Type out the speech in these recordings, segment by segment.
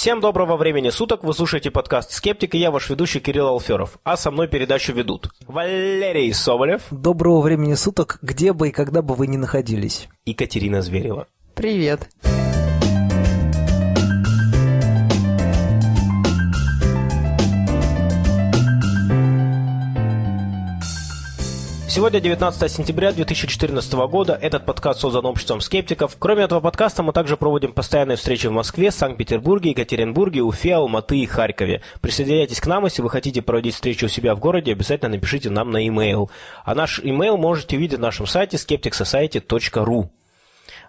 Всем доброго времени суток, вы слушаете подкаст «Скептик» и я ваш ведущий Кирилл Алферов, а со мной передачу ведут Валерий Соболев. Доброго времени суток, где бы и когда бы вы ни находились. И Катерина Зверева. Привет. Сегодня 19 сентября 2014 года. Этот подкаст создан обществом скептиков. Кроме этого подкаста мы также проводим постоянные встречи в Москве, Санкт-Петербурге, Екатеринбурге, Уфе, Алматы и Харькове. Присоединяйтесь к нам, если вы хотите проводить встречу у себя в городе, обязательно напишите нам на e-mail. А наш e-mail можете увидеть на нашем сайте skepticsociety.ru.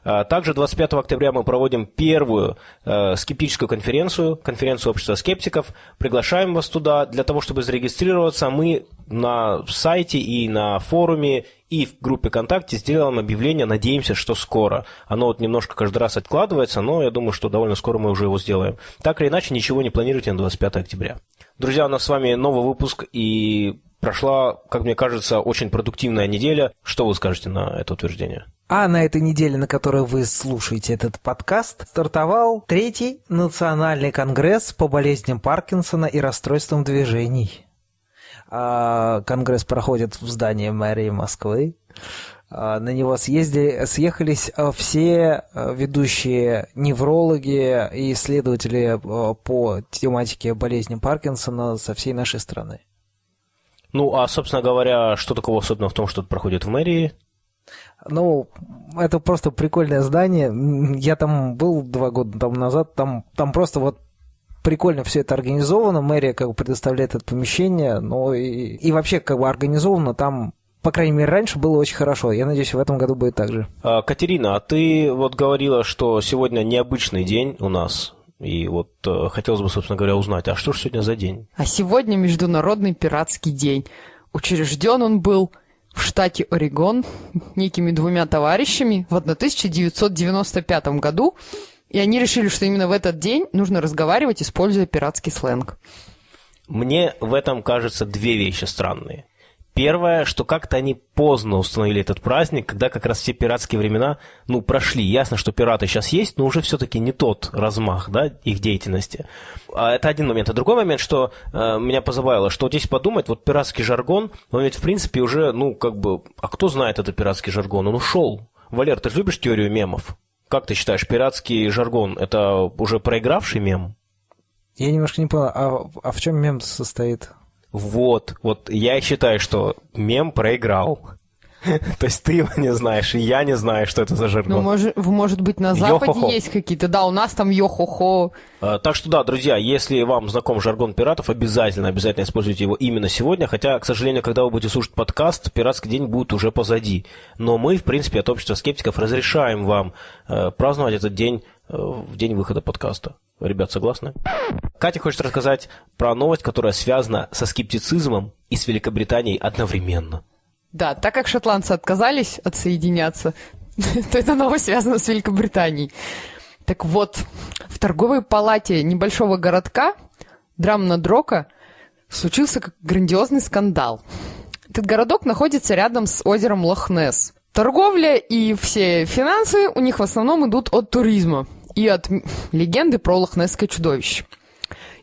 А, также 25 октября мы проводим первую э, скептическую конференцию, конференцию общества скептиков. Приглашаем вас туда для того, чтобы зарегистрироваться. Мы на сайте и на форуме и в группе ВКонтакте сделаем объявление, надеемся, что скоро. Оно вот немножко каждый раз откладывается, но я думаю, что довольно скоро мы уже его сделаем. Так или иначе, ничего не планируйте на 25 октября. Друзья, у нас с вами новый выпуск, и прошла, как мне кажется, очень продуктивная неделя. Что вы скажете на это утверждение? А на этой неделе, на которой вы слушаете этот подкаст, стартовал третий национальный конгресс по болезням Паркинсона и расстройствам движений. А, конгресс проходит в здании мэрии Москвы. А, на него съездили, съехались а, все ведущие неврологи и исследователи по тематике болезни Паркинсона со всей нашей страны. Ну, а, собственно говоря, что такого особенного в том, что это проходит в мэрии? Ну, это просто прикольное здание. Я там был два года там назад. Там, там просто вот прикольно все это организовано. Мэрия как бы предоставляет это помещение. Но и, и вообще как бы организовано там по крайней мере, раньше было очень хорошо. Я надеюсь, в этом году будет так же. А, Катерина, а ты вот говорила, что сегодня необычный день у нас. И вот э, хотелось бы, собственно говоря, узнать, а что же сегодня за день? А сегодня Международный пиратский день. Учрежден он был в штате Орегон некими двумя товарищами в 1995 году, и они решили, что именно в этот день нужно разговаривать, используя пиратский сленг. Мне в этом кажется две вещи странные. Первое, что как-то они поздно установили этот праздник, когда как раз все пиратские времена, ну, прошли. Ясно, что пираты сейчас есть, но уже все-таки не тот размах, да, их деятельности. А это один момент. А другой момент, что э, меня позабавило, что вот здесь подумать, вот пиратский жаргон, он ведь в принципе уже, ну, как бы, а кто знает этот пиратский жаргон? Он ушел. Валер, ты же любишь теорию мемов? Как ты считаешь, пиратский жаргон – это уже проигравший мем? Я немножко не понял, а, а в чем мем состоит? Вот, вот я считаю, что мем проиграл. То есть ты его не знаешь, и я не знаю, что это за жаргон. Ну, может, может быть, на Западе йо есть какие-то. Да, у нас там йо-хо-хо. А, так что да, друзья, если вам знаком жаргон пиратов, обязательно, обязательно используйте его именно сегодня. Хотя, к сожалению, когда вы будете слушать подкаст, пиратский день будет уже позади. Но мы, в принципе, от общества скептиков разрешаем вам э, праздновать этот день э, в день выхода подкаста. Ребят, согласны? Катя хочет рассказать про новость, которая связана со скептицизмом и с Великобританией одновременно. Да, так как шотландцы отказались отсоединяться, то эта новость связана с Великобританией. Так вот, в торговой палате небольшого городка Драмнадрока случился грандиозный скандал. Этот городок находится рядом с озером Лохнес. Торговля и все финансы у них в основном идут от туризма и от легенды про лохнесское чудовище.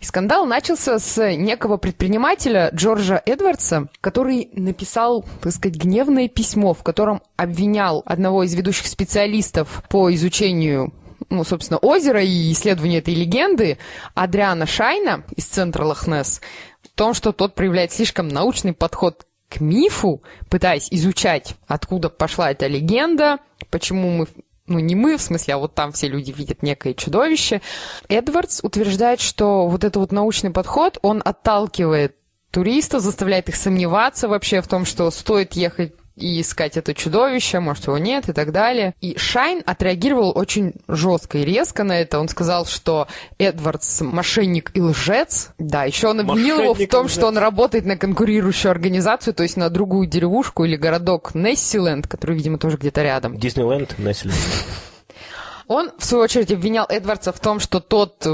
И скандал начался с некого предпринимателя Джорджа Эдвардса, который написал, так сказать, гневное письмо, в котором обвинял одного из ведущих специалистов по изучению ну, собственно, озера и исследованию этой легенды Адриана Шайна из центра Лохнес в том, что тот проявляет слишком научный подход к мифу, пытаясь изучать, откуда пошла эта легенда, почему мы ну не мы, в смысле, а вот там все люди видят некое чудовище. Эдвардс утверждает, что вот этот вот научный подход, он отталкивает туристов, заставляет их сомневаться вообще в том, что стоит ехать и искать это чудовище, может, его нет и так далее. И Шайн отреагировал очень жестко и резко на это. Он сказал, что Эдвардс мошенник и лжец. Да, еще он обвинил его в том, что он работает на конкурирующую организацию, то есть на другую деревушку или городок Нессиленд, который, видимо, тоже где-то рядом. Диснейленд, Нессиленд. Он, в свою очередь, обвинял Эдвардса в том, что тот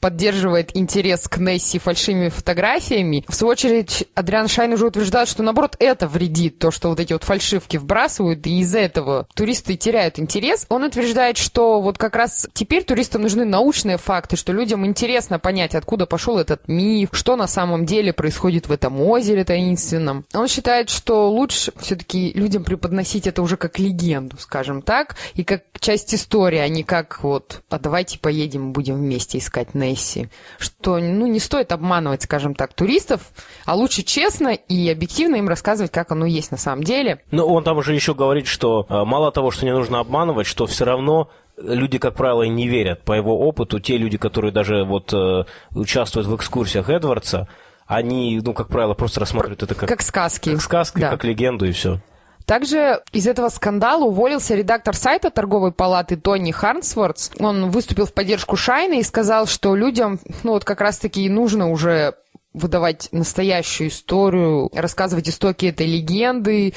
поддерживает интерес к Несси фальшивыми фотографиями. В свою очередь, Адриан Шайн уже утверждает, что наоборот это вредит, то, что вот эти вот фальшивки вбрасывают, и из-за этого туристы теряют интерес. Он утверждает, что вот как раз теперь туристам нужны научные факты, что людям интересно понять, откуда пошел этот миф, что на самом деле происходит в этом озере таинственном. Он считает, что лучше все-таки людям преподносить это уже как легенду, скажем так, и как часть истории, а не как вот, а давайте поедем, будем вместе искать Несси Месси, что ну, не стоит обманывать, скажем так, туристов, а лучше честно и объективно им рассказывать, как оно есть на самом деле. Ну, он там уже еще говорит, что э, мало того, что не нужно обманывать, что все равно люди, как правило, не верят. По его опыту, те люди, которые даже вот э, участвуют в экскурсиях Эдвардса, они, ну, как правило, просто рассматривают это как... Как сказки. Как сказки, да. как легенду и все. Также из этого скандала уволился редактор сайта торговой палаты Тони Харнсвортс. Он выступил в поддержку Шайна и сказал, что людям, ну вот как раз-таки нужно уже выдавать настоящую историю, рассказывать истоки этой легенды.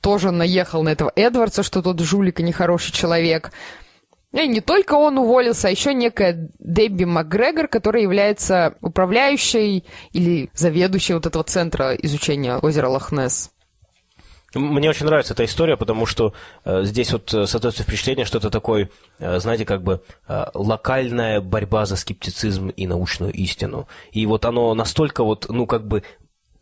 Тоже наехал на этого Эдвардса, что тот жулик и нехороший человек. И не только он уволился, а еще некая Дебби МакГрегор, которая является управляющей или заведующей вот этого центра изучения озера Лохнесс. Мне очень нравится эта история, потому что э, здесь вот э, создается впечатление, что это такой, э, знаете, как бы э, локальная борьба за скептицизм и научную истину. И вот оно настолько вот, ну, как бы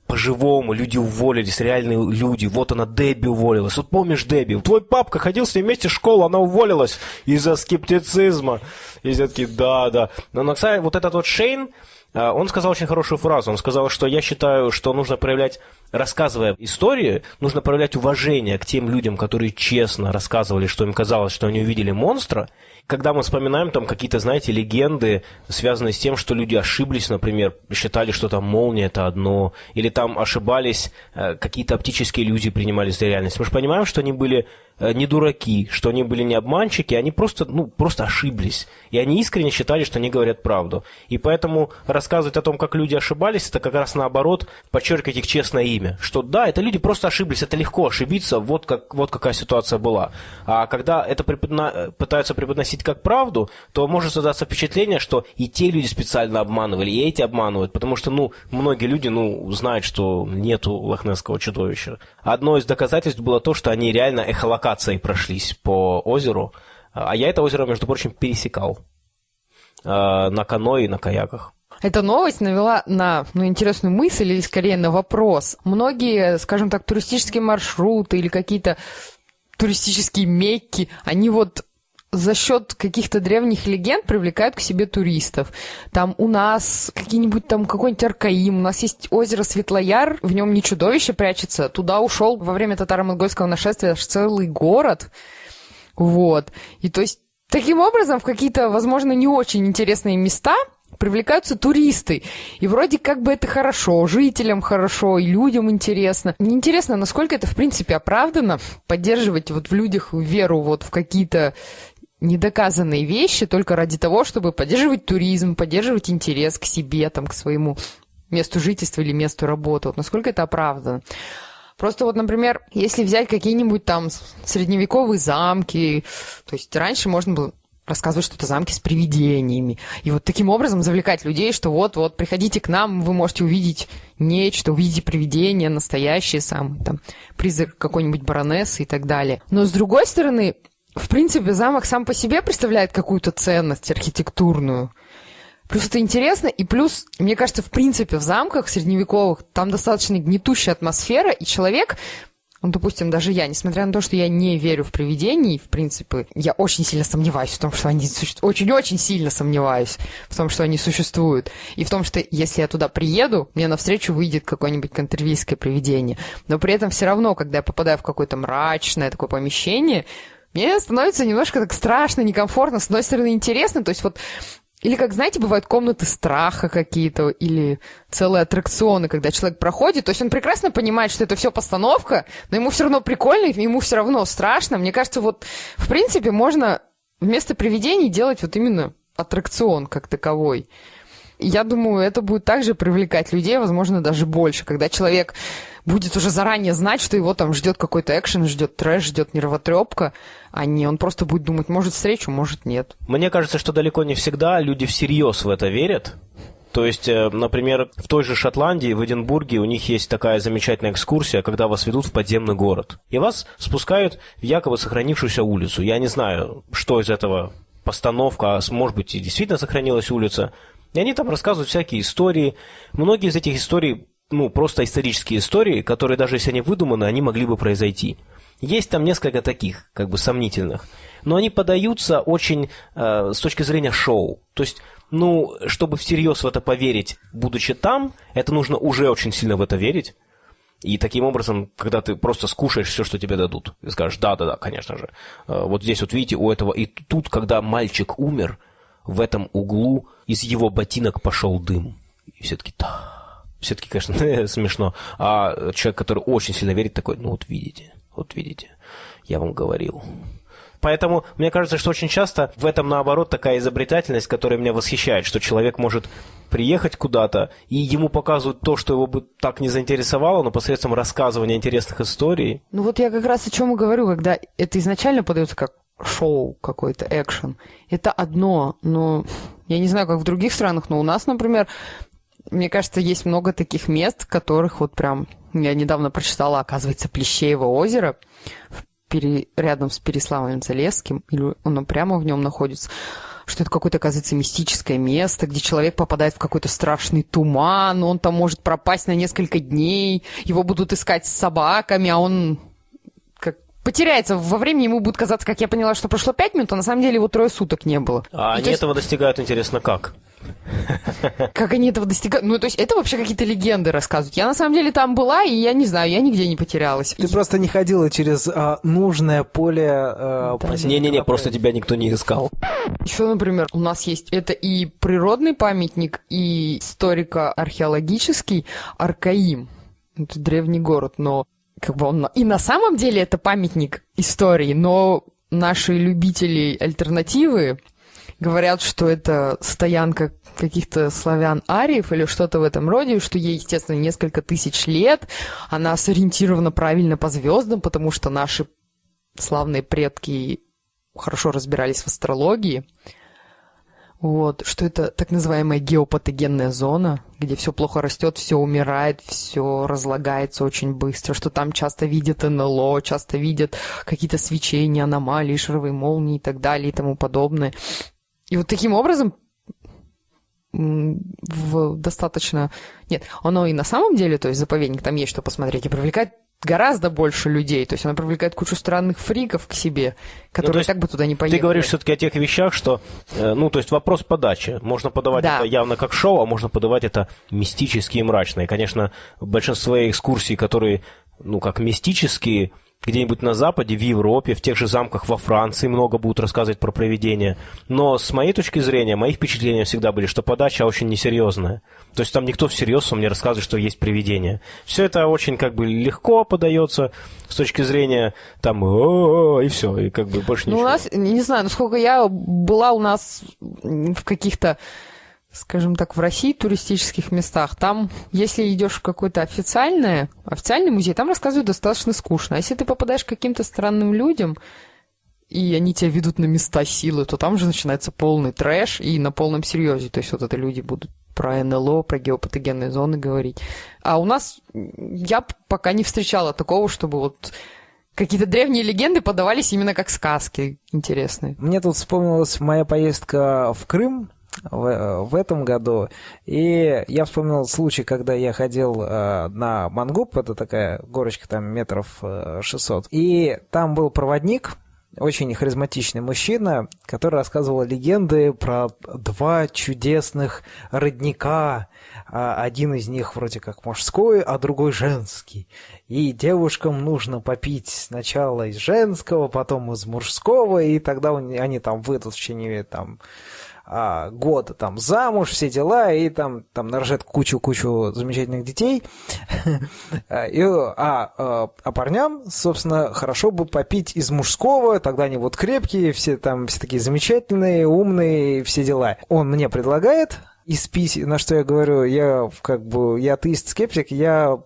по-живому, люди уволились, реальные люди. Вот она, Дебби уволилась. Вот помнишь Дебби? Твой папка ходил с ней вместе в школу, она уволилась из-за скептицизма. И все таки да, да. Но, кстати, вот этот вот Шейн, э, он сказал очень хорошую фразу. Он сказал, что я считаю, что нужно проявлять рассказывая истории, нужно проявлять уважение к тем людям, которые честно рассказывали, что им казалось, что они увидели монстра. Когда мы вспоминаем там какие-то, знаете, легенды, связанные с тем, что люди ошиблись, например, считали, что там молния это одно, или там ошибались, э, какие-то оптические иллюзии принимались за реальность. Мы же понимаем, что они были не дураки, что они были не обманщики, они просто, ну, просто ошиблись. И они искренне считали, что они говорят правду. И поэтому рассказывать о том, как люди ошибались, это как раз наоборот подчеркивать их честное имя. Что да, это люди просто ошиблись, это легко ошибиться, вот, как, вот какая ситуация была. А когда это преподно... пытаются преподносить как правду, то может создаться впечатление, что и те люди специально обманывали, и эти обманывают, потому что, ну, многие люди, ну, знают, что нету лохнесского чудовища. Одно из доказательств было то, что они реально эхолокации локацией прошлись по озеру. А я это озеро, между прочим, пересекал э, на каноэ и на каяках. Эта новость навела на ну, интересную мысль или скорее на вопрос. Многие, скажем так, туристические маршруты или какие-то туристические мекки, они вот за счет каких-то древних легенд привлекают к себе туристов. Там у нас какие-нибудь там какой-нибудь Аркаим, у нас есть озеро Светлояр, в нем не чудовище прячется. Туда ушел во время татаро-монгольского нашествия аж целый город. Вот. И то есть таким образом в какие-то, возможно, не очень интересные места привлекаются туристы. И вроде как бы это хорошо, жителям хорошо, и людям интересно. Мне интересно, насколько это, в принципе, оправдано, поддерживать вот в людях веру вот в какие-то недоказанные вещи только ради того, чтобы поддерживать туризм, поддерживать интерес к себе, там, к своему месту жительства или месту работы. Вот насколько это оправдано. Просто вот, например, если взять какие-нибудь там средневековые замки, то есть раньше можно было рассказывать что-то замки с привидениями. И вот таким образом завлекать людей, что вот-вот, приходите к нам, вы можете увидеть нечто, увидите привидение настоящее сам, там, призрак какой-нибудь баронессы и так далее. Но с другой стороны, в принципе, замок сам по себе представляет какую-то ценность архитектурную. Плюс это интересно, и плюс, мне кажется, в принципе, в замках средневековых там достаточно гнетущая атмосфера, и человек, ну, допустим, даже я, несмотря на то, что я не верю в привидений, в принципе, я очень сильно сомневаюсь в том, что они существуют. Очень-очень сильно сомневаюсь в том, что они существуют. И в том, что если я туда приеду, мне навстречу выйдет какое-нибудь контервийское привидение. Но при этом все равно, когда я попадаю в какое-то мрачное такое помещение, мне становится немножко так страшно, некомфортно, с одной стороны интересно, то есть вот или, как знаете, бывают комнаты страха какие-то, или целые аттракционы, когда человек проходит. То есть он прекрасно понимает, что это все постановка, но ему все равно прикольно, ему все равно страшно. Мне кажется, вот, в принципе, можно вместо привидений делать вот именно аттракцион как таковой. Я думаю, это будет также привлекать людей, возможно, даже больше, когда человек будет уже заранее знать, что его там ждет какой-то экшен, ждет трэш, ждет нервотрепка, а не он просто будет думать, может встречу, может нет. Мне кажется, что далеко не всегда люди всерьез в это верят. То есть, э, например, в той же Шотландии, в Эдинбурге, у них есть такая замечательная экскурсия, когда вас ведут в подземный город. И вас спускают в якобы сохранившуюся улицу. Я не знаю, что из этого постановка, а может быть и действительно сохранилась улица. И они там рассказывают всякие истории. Многие из этих историй, ну, просто исторические истории, которые даже если они выдуманы, они могли бы произойти. Есть там несколько таких, как бы сомнительных. Но они подаются очень э, с точки зрения шоу. То есть ну, чтобы всерьез в это поверить, будучи там, это нужно уже очень сильно в это верить. И таким образом, когда ты просто скушаешь все, что тебе дадут, и скажешь, да-да-да, конечно же. Э, вот здесь вот видите, у этого... И тут, когда мальчик умер, в этом углу из его ботинок пошел дым. И все-таки, да, все-таки, конечно, смешно. А человек, который очень сильно верит, такой, ну вот видите, вот видите, я вам говорил. Поэтому мне кажется, что очень часто в этом, наоборот, такая изобретательность, которая меня восхищает, что человек может приехать куда-то, и ему показывают то, что его бы так не заинтересовало, но посредством рассказывания интересных историй. Ну вот я как раз о чем и говорю, когда это изначально подается как шоу какой-то, экшен. Это одно, но я не знаю, как в других странах, но у нас, например, мне кажется, есть много таких мест, которых вот прям... Я недавно прочитала, оказывается, Плещеево озеро пере, рядом с Переславлем-Залесским, или оно прямо в нем находится, что это какое-то, оказывается, мистическое место, где человек попадает в какой-то страшный туман, он там может пропасть на несколько дней, его будут искать с собаками, а он как потеряется. Во времени ему будет казаться, как я поняла, что прошло пять минут, а на самом деле его трое суток не было. А они есть... этого достигают, интересно, как? Как они этого достигают? Ну, то есть это вообще какие-то легенды рассказывают. Я на самом деле там была, и я не знаю, я нигде не потерялась. Ты и... просто не ходила через а, нужное поле... А, Не-не-не, просто тебя никто не искал. Еще, например, у нас есть это и природный памятник, и историко-археологический Аркаим. Это древний город, но как бы он... И на самом деле это памятник истории, но наши любители альтернативы говорят, что это стоянка каких-то славян-ариев или что-то в этом роде, что ей, естественно, несколько тысяч лет. Она сориентирована правильно по звездам, потому что наши славные предки хорошо разбирались в астрологии. Вот, что это так называемая геопатогенная зона, где все плохо растет, все умирает, все разлагается очень быстро, что там часто видят НЛО, часто видят какие-то свечения, аномалии, шаровые молнии и так далее и тому подобное. И вот таким образом в достаточно... Нет, оно и на самом деле, то есть заповедник, там есть что посмотреть, и привлекает гораздо больше людей. То есть оно привлекает кучу странных фриков к себе, которые ну, так бы туда не поехали. Ты говоришь все-таки о тех вещах, что, э, ну, то есть вопрос подачи. Можно подавать да. это явно как шоу, а можно подавать это мистически и мрачно. И, конечно, большинство экскурсий, которые, ну, как мистические, где-нибудь на Западе, в Европе, в тех же замках во Франции много будут рассказывать про проведение. Но с моей точки зрения, мои впечатления всегда были, что подача очень несерьезная. То есть там никто всерьез вам не рассказывает, что есть привидение. Все это очень как бы легко подается с точки зрения там и все, и как бы больше ничего. Ну, у нас, не знаю, насколько я была у нас в каких-то скажем так, в России туристических местах, там, если идешь в какой-то официальное, официальный музей, там рассказывают достаточно скучно. А если ты попадаешь к каким-то странным людям, и они тебя ведут на места силы, то там же начинается полный трэш и на полном серьезе. То есть вот это люди будут про НЛО, про геопатогенные зоны говорить. А у нас я пока не встречала такого, чтобы вот какие-то древние легенды подавались именно как сказки интересные. Мне тут вспомнилась моя поездка в Крым в, в этом году. И я вспомнил случай, когда я ходил э, на Мангуб, это такая горочка там метров э, 600, и там был проводник, очень харизматичный мужчина, который рассказывал легенды про два чудесных родника. А один из них вроде как мужской, а другой женский. И девушкам нужно попить сначала из женского, потом из мужского, и тогда они там выйдут в течение там а, года там замуж, все дела, и там, там нарожает кучу-кучу замечательных детей. и, а, а, а парням, собственно, хорошо бы попить из мужского, тогда они вот крепкие, все там все такие замечательные, умные, все дела. Он мне предлагает, из пись, на что я говорю, я как бы, я атеист-скептик, я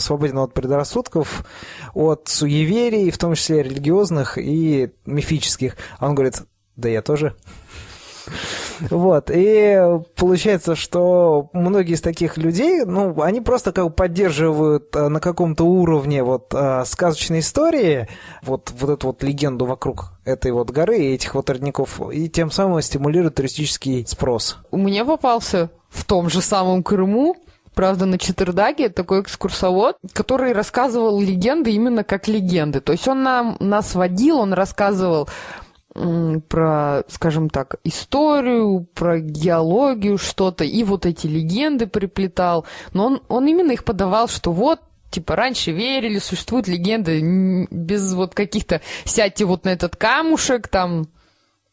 свободен от предрассудков, от суеверий, в том числе религиозных и мифических. А он говорит, да я тоже. Вот, и получается, что многие из таких людей, ну, они просто как бы поддерживают э, на каком-то уровне вот э, сказочной истории вот, вот эту вот легенду вокруг этой вот горы и этих вот родников, и тем самым стимулируют туристический спрос. У меня попался в том же самом Крыму правда, на Четвердаге такой экскурсовод, который рассказывал легенды именно как легенды. То есть он нам, нас водил, он рассказывал про, скажем так, историю, про геологию что-то, и вот эти легенды приплетал. Но он, он именно их подавал, что вот, типа, раньше верили, существуют легенды без вот каких-то «сядьте вот на этот камушек», там,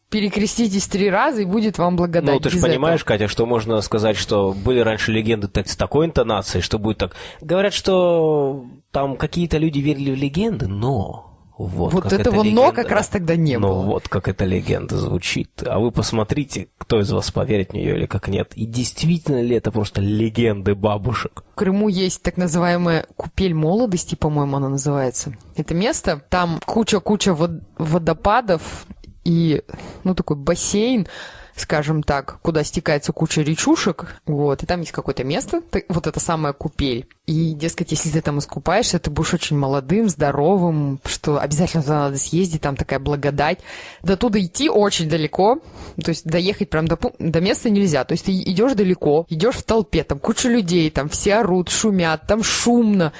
перекреститесь три раза, и будет вам благодать. Ну, ты же понимаешь, этого. Катя, что можно сказать, что были раньше легенды так, с такой интонацией, что будет так. Говорят, что там какие-то люди верили в легенды, но вот, вот этого легенда, «но» как раз тогда не ну, было. Ну вот как эта легенда звучит. А вы посмотрите, кто из вас поверит в нее или как нет. И действительно ли это просто легенды бабушек? В Крыму есть так называемая купель молодости, по-моему, она называется. Это место, там куча-куча водопадов и, ну, такой бассейн, скажем так, куда стекается куча речушек, вот, и там есть какое-то место, вот это самая купель. И, дескать, если ты там искупаешься, ты будешь очень молодым, здоровым, что обязательно туда надо съездить, там такая благодать. До туда идти очень далеко, то есть доехать прям до, до места нельзя. То есть ты идешь далеко, идешь в толпе, там куча людей, там все орут, шумят, там шумно,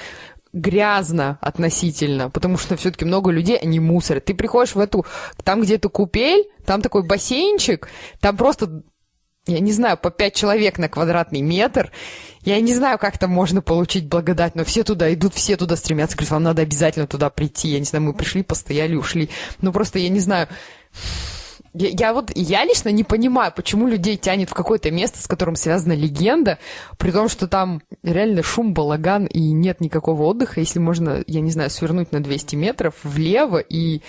грязно относительно, потому что все-таки много людей, они мусорят. Ты приходишь в эту, там где-то купель, там такой бассейнчик, там просто, я не знаю, по пять человек на квадратный метр. Я не знаю, как там можно получить благодать, но все туда идут, все туда стремятся. Говорят, вам надо обязательно туда прийти. Я не знаю, мы пришли, постояли, ушли. Ну, просто я не знаю. Я, я вот, я лично не понимаю, почему людей тянет в какое-то место, с которым связана легенда, при том, что там реально шум, балаган и нет никакого отдыха, если можно, я не знаю, свернуть на 200 метров влево, и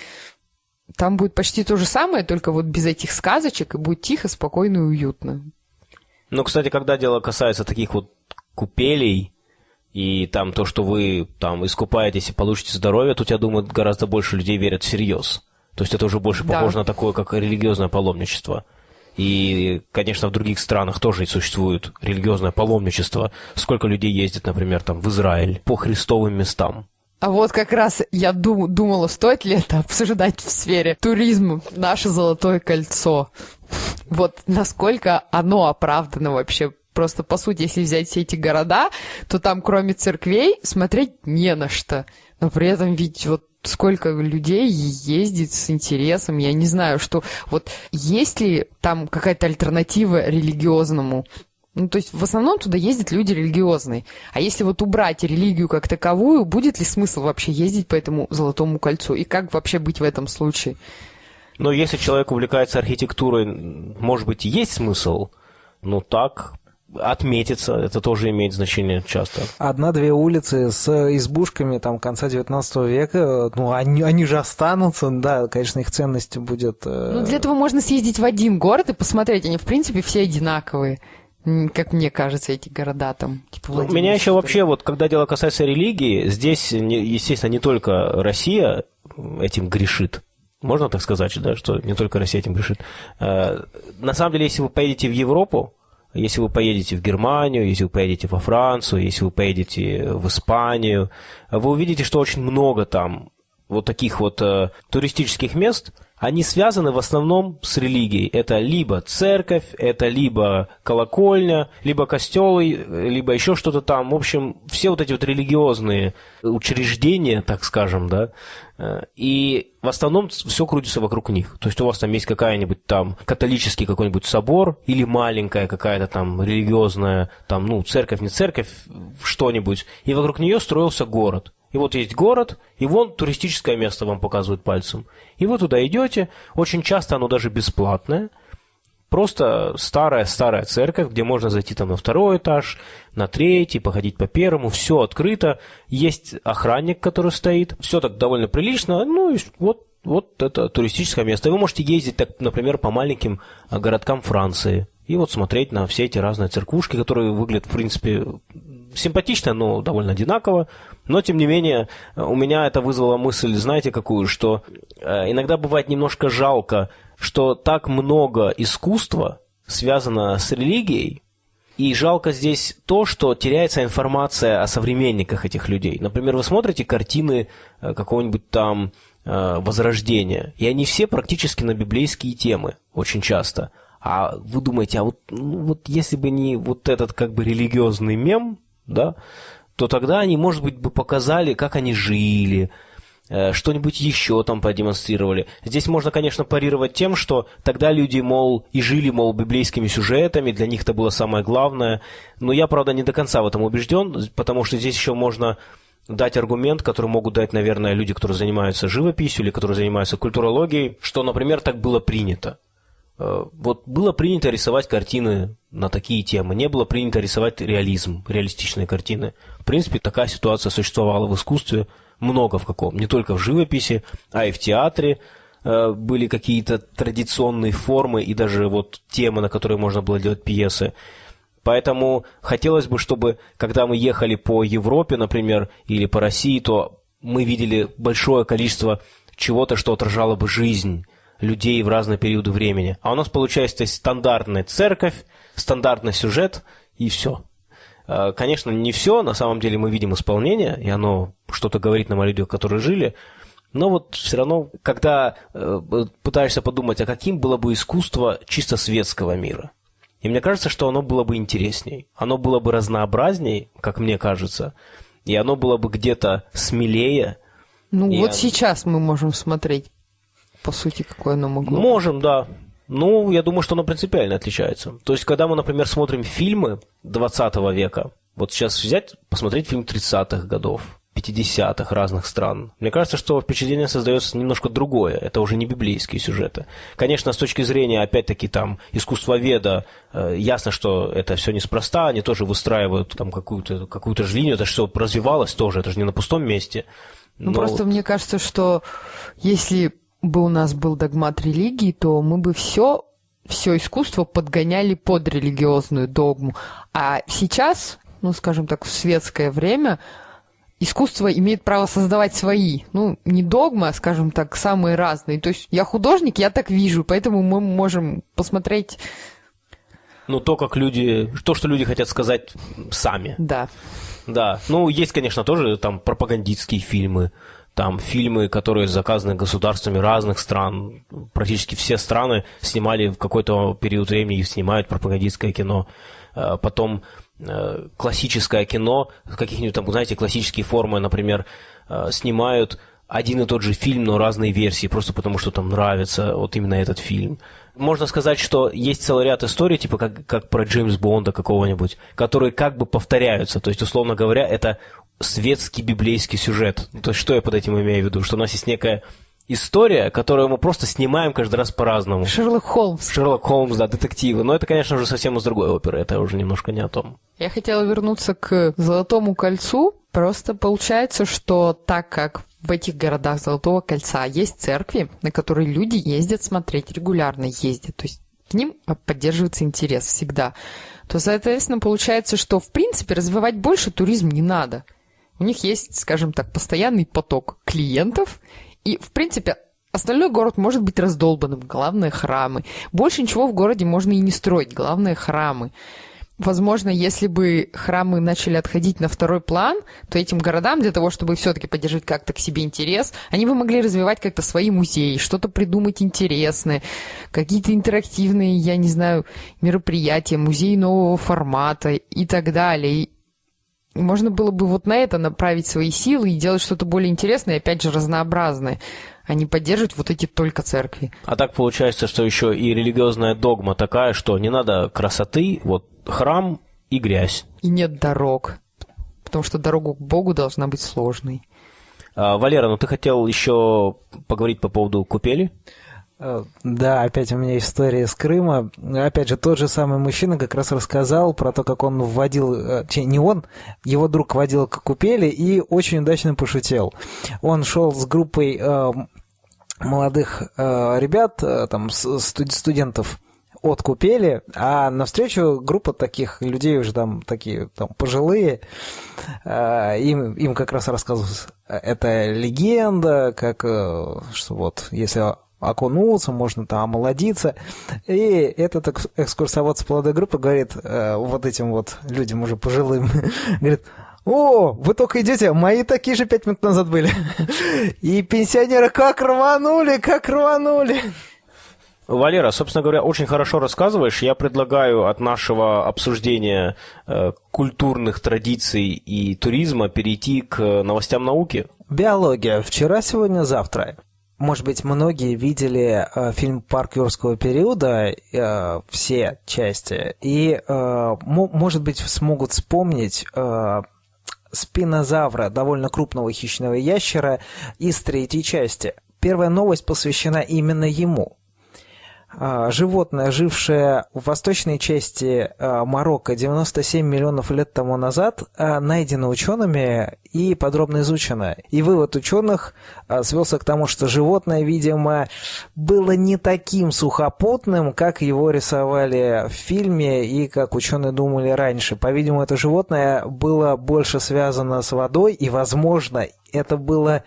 там будет почти то же самое, только вот без этих сказочек, и будет тихо, спокойно и уютно. Ну, кстати, когда дело касается таких вот купелей, и там то, что вы там искупаетесь и получите здоровье, тут, я думаю, гораздо больше людей верят всерьез. То есть это уже больше да. похоже на такое, как религиозное паломничество. И, конечно, в других странах тоже существует религиозное паломничество. Сколько людей ездит, например, там в Израиль по христовым местам. А вот как раз я дум, думала, стоит ли это обсуждать в сфере туризма, наше золотое кольцо. Вот насколько оно оправдано вообще. Просто, по сути, если взять все эти города, то там, кроме церквей, смотреть не на что. Но при этом ведь вот сколько людей ездит с интересом, я не знаю, что вот есть ли там какая-то альтернатива религиозному ну, то есть в основном туда ездят люди религиозные. А если вот убрать религию как таковую, будет ли смысл вообще ездить по этому Золотому кольцу? И как вообще быть в этом случае? Но если человек увлекается архитектурой, может быть, есть смысл, но так отметиться, это тоже имеет значение часто. Одна-две улицы с избушками там конца 19 века, ну, они, они же останутся, да, конечно, их ценность будет... Э... Ну, для этого можно съездить в один город и посмотреть, они, в принципе, все одинаковые как мне кажется, эти города там. Типа ну, меня еще вообще, вот когда дело касается религии, здесь, естественно, не только Россия этим грешит. Можно так сказать, да, что не только Россия этим грешит. Э, на самом деле, если вы поедете в Европу, если вы поедете в Германию, если вы поедете во Францию, если вы поедете в Испанию, вы увидите, что очень много там вот таких вот э, туристических мест – они связаны в основном с религией. Это либо церковь, это либо колокольня, либо костелы, либо еще что-то там. В общем, все вот эти вот религиозные учреждения, так скажем, да, э, и в основном все крутится вокруг них. То есть у вас там есть какая-нибудь там католический какой-нибудь собор или маленькая какая-то там религиозная, там, ну, церковь, не церковь, что-нибудь, и вокруг нее строился город. И вот есть город, и вон туристическое место вам показывают пальцем. И вы туда идете, очень часто оно даже бесплатное. Просто старая-старая церковь, где можно зайти там на второй этаж, на третий, походить по первому, все открыто. Есть охранник, который стоит, все так довольно прилично. Ну и вот вот это туристическое место. Вы можете ездить, так, например, по маленьким а, городкам Франции. и вот смотреть на все эти разные церквушки, которые выглядят, в принципе, симпатично, но довольно одинаково. Но, тем не менее, у меня это вызвало мысль, знаете, какую, что э, иногда бывает немножко жалко, что так много искусства связано с религией, и жалко здесь то, что теряется информация о современниках этих людей. Например, вы смотрите картины э, какого-нибудь там э, Возрождения, и они все практически на библейские темы, очень часто. А вы думаете, а вот, ну, вот если бы не вот этот как бы религиозный мем, да, то тогда они, может быть, бы показали, как они жили, Э, что-нибудь еще там продемонстрировали. Здесь можно, конечно, парировать тем, что тогда люди, мол, и жили, мол, библейскими сюжетами, для них это было самое главное. Но я, правда, не до конца в этом убежден, потому что здесь еще можно дать аргумент, который могут дать, наверное, люди, которые занимаются живописью или которые занимаются культурологией, что, например, так было принято. Э, вот было принято рисовать картины на такие темы, не было принято рисовать реализм, реалистичные картины. В принципе, такая ситуация существовала в искусстве – много в каком, не только в живописи, а и в театре э, были какие-то традиционные формы и даже вот темы, на которые можно было делать пьесы. Поэтому хотелось бы, чтобы, когда мы ехали по Европе, например, или по России, то мы видели большое количество чего-то, что отражало бы жизнь людей в разные периоды времени. А у нас получается стандартная церковь, стандартный сюжет и все. Э, конечно, не все, на самом деле мы видим исполнение, и оно что-то говорит нам о людях, которые жили, но вот все равно, когда э, пытаешься подумать, а каким было бы искусство чисто светского мира, и мне кажется, что оно было бы интересней, оно было бы разнообразней, как мне кажется, и оно было бы где-то смелее. Ну вот оно... сейчас мы можем смотреть, по сути, какое оно могло Можем, да. Ну, я думаю, что оно принципиально отличается. То есть, когда мы, например, смотрим фильмы 20 века, вот сейчас взять, посмотреть фильм 30-х годов, 50-х разных стран. Мне кажется, что впечатление создается немножко другое. Это уже не библейские сюжеты. Конечно, с точки зрения, опять-таки, там, искусствоведа, э, ясно, что это все неспроста. Они тоже выстраивают там какую-то какую же линию. Это все развивалось тоже. Это же не на пустом месте. Ну, просто мне кажется, что если бы у нас был догмат религии, то мы бы все все искусство подгоняли под религиозную догму. А сейчас, ну, скажем так, в светское время искусство имеет право создавать свои, ну, не догмы, а, скажем так, самые разные. То есть я художник, я так вижу, поэтому мы можем посмотреть... Ну, то, как люди... То, что люди хотят сказать сами. Да. Да. Ну, есть, конечно, тоже там пропагандистские фильмы, там фильмы, которые заказаны государствами разных стран. Практически все страны снимали в какой-то период времени и снимают пропагандистское кино. Э, потом э, классическое кино, каких-нибудь там, знаете, классические формы, например, э, снимают один и тот же фильм, но разные версии, просто потому что там нравится вот именно этот фильм. Можно сказать, что есть целый ряд историй, типа как, как про Джеймс Бонда какого-нибудь, которые как бы повторяются. То есть, условно говоря, это светский библейский сюжет. То есть, что я под этим имею в виду? Что у нас есть некая история, которую мы просто снимаем каждый раз по-разному. Шерлок Холмс. Шерлок Холмс, да, детективы. Но это, конечно, уже совсем из другой оперы, это уже немножко не о том. Я хотела вернуться к «Золотому кольцу». Просто получается, что так как в этих городах Золотого кольца есть церкви, на которые люди ездят смотреть, регулярно ездят, то есть к ним поддерживается интерес всегда, то, соответственно, получается, что, в принципе, развивать больше туризм не надо – у них есть, скажем так, постоянный поток клиентов, и, в принципе, остальной город может быть раздолбанным, главное храмы. Больше ничего в городе можно и не строить, главное храмы. Возможно, если бы храмы начали отходить на второй план, то этим городам для того, чтобы все-таки поддержать как-то к себе интерес, они бы могли развивать как-то свои музеи, что-то придумать интересное, какие-то интерактивные, я не знаю, мероприятия, музеи нового формата и так далее. Можно было бы вот на это направить свои силы и делать что-то более интересное, опять же, разнообразное, а не поддерживать вот эти только церкви. А так получается, что еще и религиозная догма такая, что не надо красоты, вот храм и грязь. И нет дорог, потому что дорога к Богу должна быть сложной. А, Валера, ну ты хотел еще поговорить по поводу купели? Э, да, опять у меня история из Крыма. Опять же, тот же самый мужчина как раз рассказал про то, как он вводил, э, не он, его друг водил к купели и очень удачно пошутил. Он шел с группой э, молодых ребят, там, студентов, откупели, а навстречу группа таких людей уже там такие там пожилые, им, им как раз рассказывают, это легенда, как что вот если окунуться, можно там омолодиться. И этот экскурсовод с плодой группы говорит э, вот этим вот людям уже пожилым, говорит, о, вы только идете, мои такие же пять минут назад были. И пенсионеры как рванули, как рванули. Валера, собственно говоря, очень хорошо рассказываешь. Я предлагаю от нашего обсуждения э, культурных традиций и туризма перейти к новостям науки. Биология. Вчера, сегодня, завтра. Может быть, многие видели э, фильм «Парк юрского периода», э, все части, и, э, может быть, смогут вспомнить э, спинозавра, довольно крупного хищного ящера, из третьей части. Первая новость посвящена именно ему. А, животное, жившее в восточной части а, Марокко 97 миллионов лет тому назад, а, найдено учеными и подробно изучено. И вывод ученых свелся к тому, что животное, видимо, было не таким сухопутным, как его рисовали в фильме и как ученые думали раньше. По-видимому, это животное было больше связано с водой, и, возможно, это было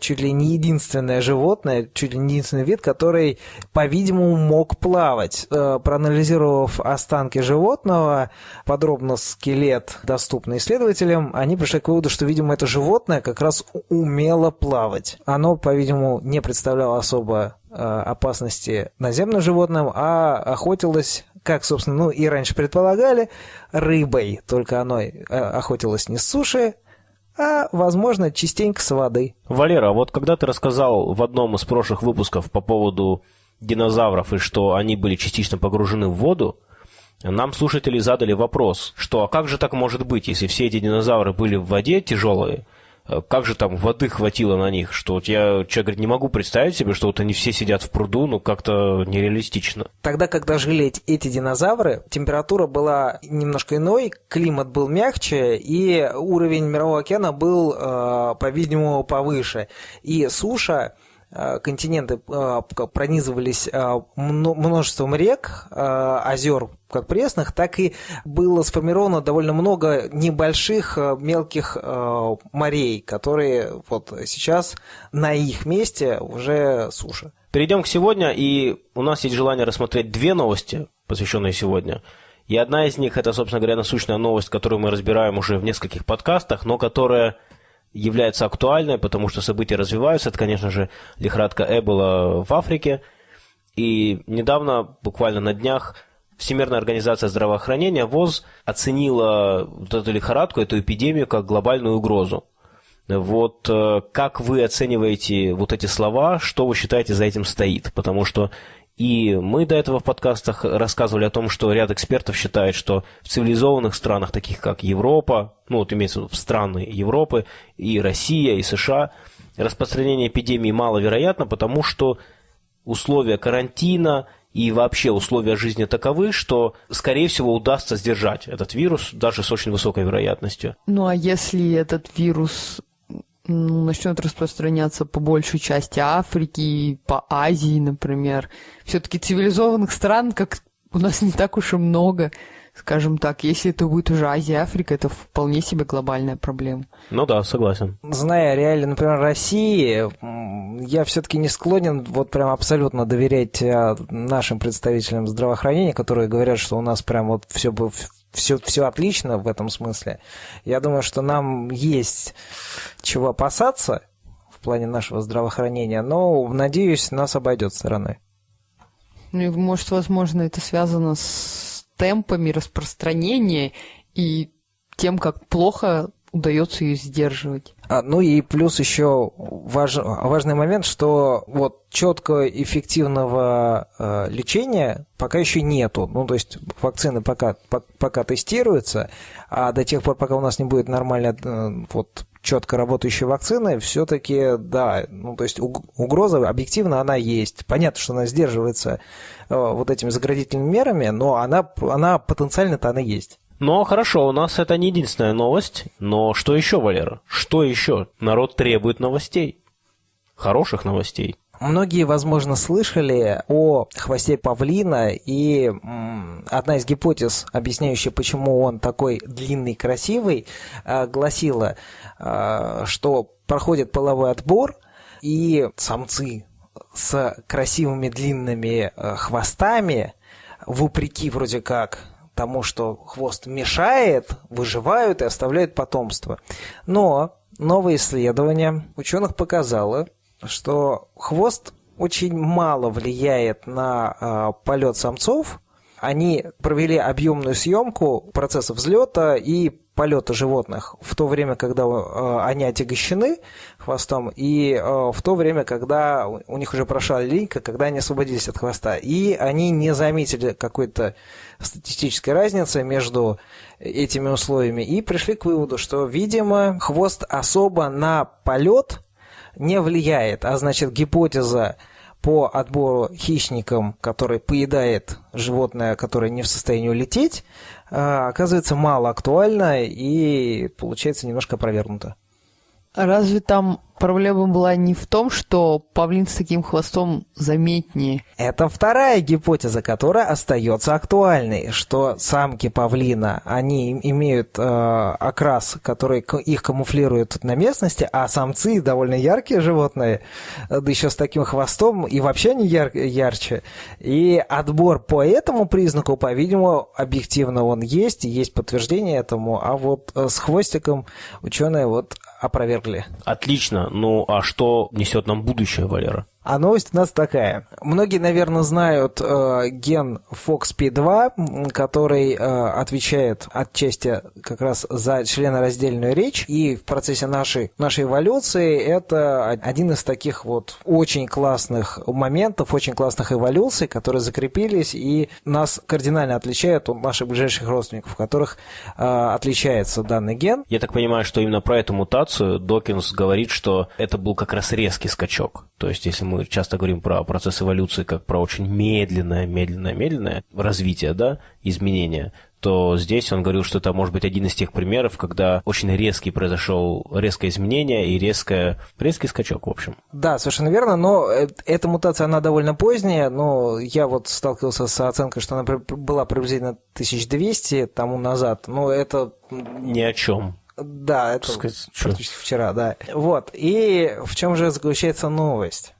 чуть ли не единственное животное, чуть ли не единственный вид, который, по-видимому, мог плавать. Э, проанализировав останки животного, подробно скелет, доступный исследователям, они пришли к выводу, что, видимо, это животное как раз умело плавать. Оно, по-видимому, не представляло особо э, опасности наземным животным, а охотилось как, собственно, ну и раньше предполагали, рыбой. Только оно охотилось не с суши, а, возможно, частенько с воды. Валера, вот когда ты рассказал в одном из прошлых выпусков по поводу динозавров и что они были частично погружены в воду, нам слушатели задали вопрос, что а как же так может быть, если все эти динозавры были в воде тяжелые, как же там воды хватило на них, что вот я, человек говорит, не могу представить себе, что вот они все сидят в пруду, ну как-то нереалистично. Тогда, когда жили эти, динозавры, температура была немножко иной, климат был мягче, и уровень мирового океана был, э, по-видимому, повыше. И суша Э, континенты э, пронизывались э, множеством рек, озер, как пресных, так и было сформировано довольно много небольших мелких морей, которые вот сейчас на их месте уже суша. Перейдем к сегодня, и у нас есть желание рассмотреть две новости, посвященные сегодня. И одна из них – это, собственно говоря, насущная новость, которую мы разбираем уже в нескольких подкастах, но которая является актуальной, потому что события развиваются. Это, конечно же, лихорадка Эбола в Африке. И недавно, буквально на днях, Всемирная организация здравоохранения, ВОЗ, оценила вот эту лихорадку, эту эпидемию как глобальную угрозу. Вот э, как вы оцениваете вот эти слова, что вы считаете за этим стоит? Потому что и мы до этого в подкастах рассказывали о том, что ряд экспертов считает, что в цивилизованных странах, таких как Европа, ну вот имеется в виду в страны Европы, и Россия, и США, распространение эпидемии маловероятно, потому что условия карантина и вообще условия жизни таковы, что, скорее всего, удастся сдержать этот вирус даже с очень высокой вероятностью. Ну а если этот вирус начнет распространяться по большей части Африки, по Азии, например. Все-таки цивилизованных стран, как у нас не так уж и много, скажем так. Если это будет уже Азия, Африка, это вполне себе глобальная проблема. Ну да, согласен. Зная реально, например, России, я все-таки не склонен вот прям абсолютно доверять э, нашим представителям здравоохранения, которые говорят, что у нас прям вот все все, все отлично в этом смысле. Я думаю, что нам есть чего опасаться в плане нашего здравоохранения, но, надеюсь, нас обойдет стороной. Ну может, возможно, это связано с темпами распространения и тем, как плохо удается ее сдерживать. А, ну и плюс еще важ, важный момент, что вот четкого эффективного э, лечения пока еще нету. Ну, то есть вакцины пока, по, пока тестируются, а до тех пор, пока у нас не будет нормально э, вот четко работающей вакцины, все-таки, да, ну, то есть угроза объективно она есть. Понятно, что она сдерживается э, вот этими заградительными мерами, но она, она потенциально-то она есть. Но хорошо, у нас это не единственная новость. Но что еще, Валера? Что еще? Народ требует новостей. Хороших новостей. Многие, возможно, слышали о хвосте павлина, и одна из гипотез, объясняющая, почему он такой длинный, красивый, э, гласила, э, что проходит половой отбор, и самцы с красивыми длинными э, хвостами, вопреки вроде как тому, что хвост мешает, выживают и оставляют потомство. Но новое исследование ученых показало, что хвост очень мало влияет на э, полет самцов. Они провели объемную съемку процесса взлета и полета животных в то время, когда э, они отягощены хвостом, и э, в то время, когда у них уже прошла линька, когда они освободились от хвоста. И они не заметили какой-то статистической разницы между этими условиями и пришли к выводу, что, видимо, хвост особо на полет не влияет, а значит гипотеза по отбору хищникам, который поедает животное, которое не в состоянии улететь, а, оказывается мало актуальна и получается немножко опровергнута. Разве там проблема была не в том, что павлин с таким хвостом заметнее? Это вторая гипотеза, которая остается актуальной, что самки павлина, они имеют э, окрас, который их камуфлирует на местности, а самцы довольно яркие животные, да еще с таким хвостом, и вообще они яр ярче. И отбор по этому признаку, по-видимому, объективно он есть, и есть подтверждение этому, а вот э, с хвостиком ученые вот опровергли. Отлично. Ну, а что несет нам будущее, Валера? А новость у нас такая. Многие, наверное, знают э, ген FOXP2, который э, отвечает отчасти как раз за членораздельную речь. И в процессе нашей, нашей эволюции это один из таких вот очень классных моментов, очень классных эволюций, которые закрепились и нас кардинально отличают от наших ближайших родственников, в которых э, отличается данный ген. Я так понимаю, что именно про эту мутацию Докинс говорит, что это был как раз резкий скачок. То есть, если мы часто говорим про процесс эволюции как про очень медленное, медленное, медленное развитие, да, изменения, то здесь он говорил, что это может быть один из тех примеров, когда очень резкий произошел резкое изменение и резкое, резкий скачок, в общем. Да, совершенно верно, но э, эта мутация, она довольно поздняя, но я вот сталкивался с оценкой, что она была приблизительно 1200 тому назад, но это... Ни о чем. Да, это сказать, практически вчера, да. Вот, и в чем же заключается новость?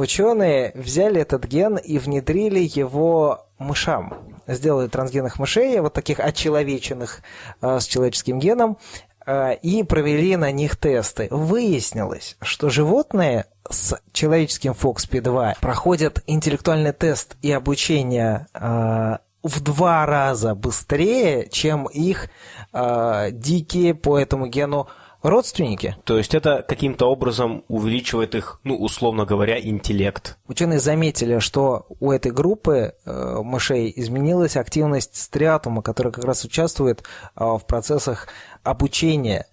Ученые взяли этот ген и внедрили его мышам. Сделали трансгенных мышей, вот таких очеловеченных э, с человеческим геном, э, и провели на них тесты. Выяснилось, что животные с человеческим FOXP2 проходят интеллектуальный тест и обучение э, в два раза быстрее, чем их дикие по этому гену родственники. То есть это каким-то образом увеличивает их, ну, условно говоря, интеллект. Ученые заметили, что у этой группы э, мышей изменилась активность стриатума, который как раз участвует э, в процессах обучения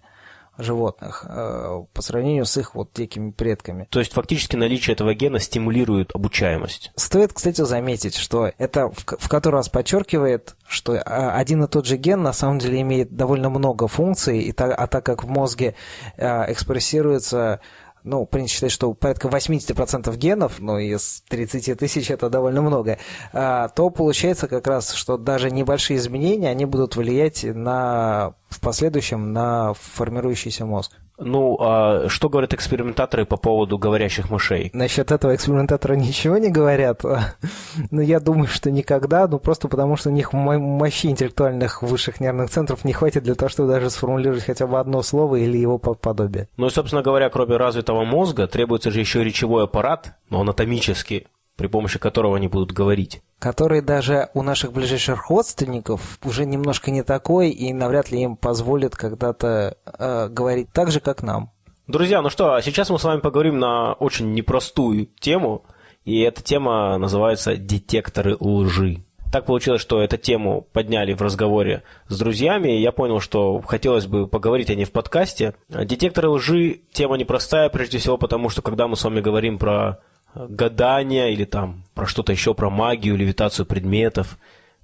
животных э, по сравнению с их вот такими предками. То есть фактически наличие этого гена стимулирует обучаемость. Стоит, кстати, заметить, что это в, в который раз подчеркивает, что а, один и тот же ген на самом деле имеет довольно много функций, и так, а так как в мозге э, экспрессируется ну, принято считать, что порядка 80% генов, ну, из 30 тысяч это довольно много, то получается как раз, что даже небольшие изменения, они будут влиять на, в последующем на формирующийся мозг. Ну, а что говорят экспериментаторы по поводу говорящих мышей? Насчет этого экспериментатора ничего не говорят. Но ну, я думаю, что никогда, ну просто потому что у них мощи интеллектуальных высших нервных центров не хватит для того, чтобы даже сформулировать хотя бы одно слово или его подобие. Ну и, собственно говоря, кроме развитого мозга, требуется же еще речевой аппарат, но анатомически, при помощи которого они будут говорить. Который даже у наших ближайших родственников уже немножко не такой, и навряд ли им позволит когда-то э, говорить так же, как нам. Друзья, ну что, а сейчас мы с вами поговорим на очень непростую тему, и эта тема называется «Детекторы лжи». Так получилось, что эту тему подняли в разговоре с друзьями, и я понял, что хотелось бы поговорить о ней в подкасте. Детекторы лжи – тема непростая, прежде всего потому, что когда мы с вами говорим про гадания или там про что-то еще, про магию, левитацию предметов,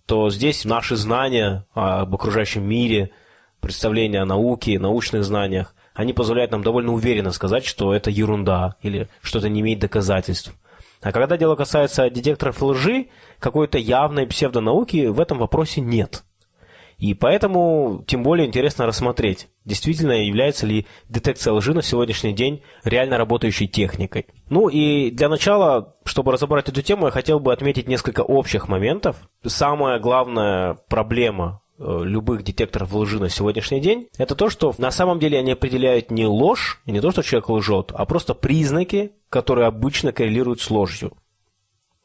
то здесь наши знания об окружающем мире, представления о науке, научных знаниях, они позволяют нам довольно уверенно сказать, что это ерунда или что это не имеет доказательств. А когда дело касается детекторов лжи, какой-то явной псевдонауки в этом вопросе нет. И поэтому тем более интересно рассмотреть, действительно является ли детекция лжи на сегодняшний день реально работающей техникой. Ну и для начала, чтобы разобрать эту тему, я хотел бы отметить несколько общих моментов. Самая главная проблема э, любых детекторов лжи на сегодняшний день, это то, что на самом деле они определяют не ложь, и не то, что человек лжет, а просто признаки, которые обычно коррелируют с ложью.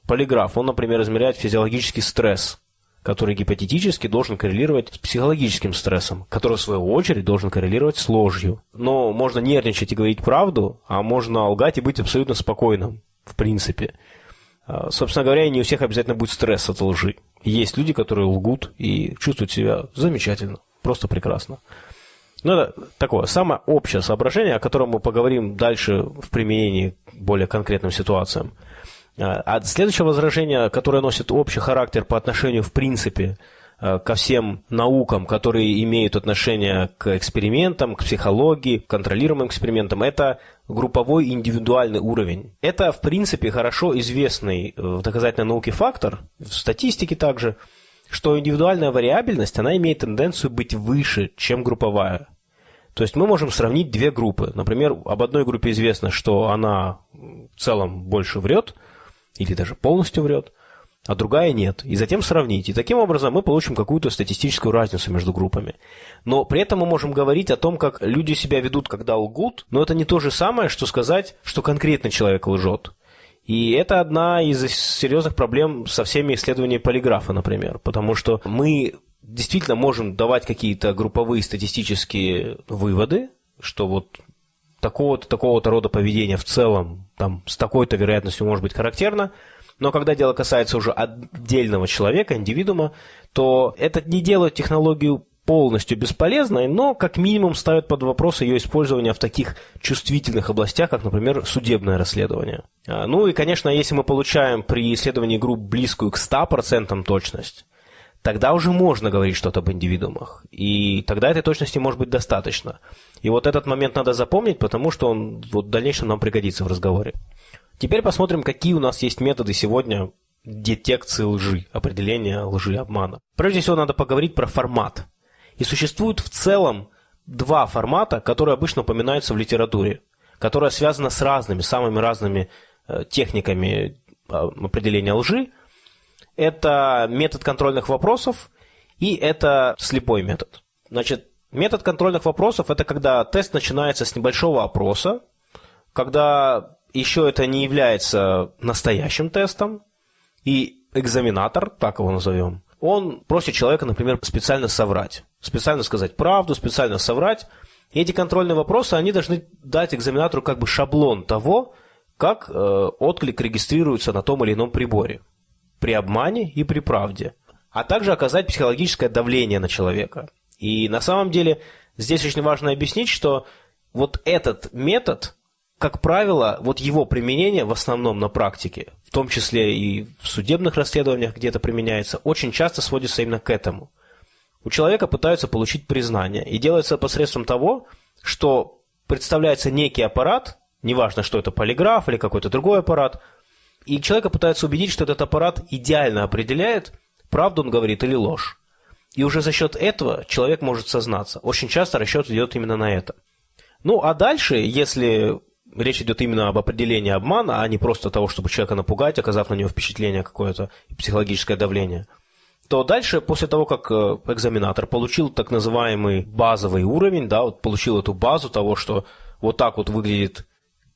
Полиграф, он, например, измеряет физиологический стресс, который гипотетически должен коррелировать с психологическим стрессом, который, в свою очередь, должен коррелировать с ложью. Но можно нервничать и говорить правду, а можно лгать и быть абсолютно спокойным, в принципе. А, собственно говоря, не у всех обязательно будет стресс от лжи. Есть люди, которые лгут и чувствуют себя замечательно, просто прекрасно. Ну, это такое самое общее соображение, о котором мы поговорим дальше в применении к более конкретным ситуациям – а, а следующее возражение, которое носит общий характер по отношению, в принципе, э, ко всем наукам, которые имеют отношение к экспериментам, к психологии, к контролируемым экспериментам, это групповой индивидуальный уровень. Это, в принципе, хорошо известный э, в доказательной науке фактор, в статистике также, что индивидуальная вариабельность, она имеет тенденцию быть выше, чем групповая. То есть мы можем сравнить две группы. Например, об одной группе известно, что она в целом больше врет – или даже полностью врет, а другая нет, и затем сравнить. И таким образом мы получим какую-то статистическую разницу между группами. Но при этом мы можем говорить о том, как люди себя ведут, когда лгут, но это не то же самое, что сказать, что конкретно человек лжет. И это одна из серьезных проблем со всеми исследованиями полиграфа, например, потому что мы действительно можем давать какие-то групповые статистические выводы, что вот такого-то, такого-то рода поведения в целом там, с такой-то вероятностью может быть характерно, но когда дело касается уже отдельного человека, индивидуума, то это не делает технологию полностью бесполезной, но как минимум ставит под вопрос ее использование в таких чувствительных областях, как, например, судебное расследование. А, ну и, конечно, если мы получаем при исследовании групп близкую к 100% точность, тогда уже можно говорить что-то об индивидуумах. И тогда этой точности может быть достаточно. И вот этот момент надо запомнить, потому что он вот в дальнейшем нам пригодится в разговоре. Теперь посмотрим, какие у нас есть методы сегодня детекции лжи, определения лжи обмана. Прежде всего, надо поговорить про формат. И существует в целом два формата, которые обычно упоминаются в литературе, которые связаны с разными, самыми разными э, техниками э, определения лжи, это метод контрольных вопросов и это слепой метод. Значит, метод контрольных вопросов – это когда тест начинается с небольшого опроса, когда еще это не является настоящим тестом, и экзаменатор, так его назовем, он просит человека, например, специально соврать. Специально сказать правду, специально соврать. И эти контрольные вопросы, они должны дать экзаменатору как бы шаблон того, как э, отклик регистрируется на том или ином приборе при обмане и при правде, а также оказать психологическое давление на человека. И на самом деле здесь очень важно объяснить, что вот этот метод, как правило, вот его применение в основном на практике, в том числе и в судебных расследованиях, где это применяется, очень часто сводится именно к этому. У человека пытаются получить признание, и делается посредством того, что представляется некий аппарат, неважно, что это полиграф или какой-то другой аппарат, и человека пытаются убедить, что этот аппарат идеально определяет, правду он говорит или ложь. И уже за счет этого человек может сознаться. Очень часто расчет идет именно на это. Ну, а дальше, если речь идет именно об определении обмана, а не просто того, чтобы человека напугать, оказав на него впечатление какое-то, психологическое давление, то дальше, после того, как э, экзаменатор получил так называемый базовый уровень, да, вот получил эту базу того, что вот так вот выглядит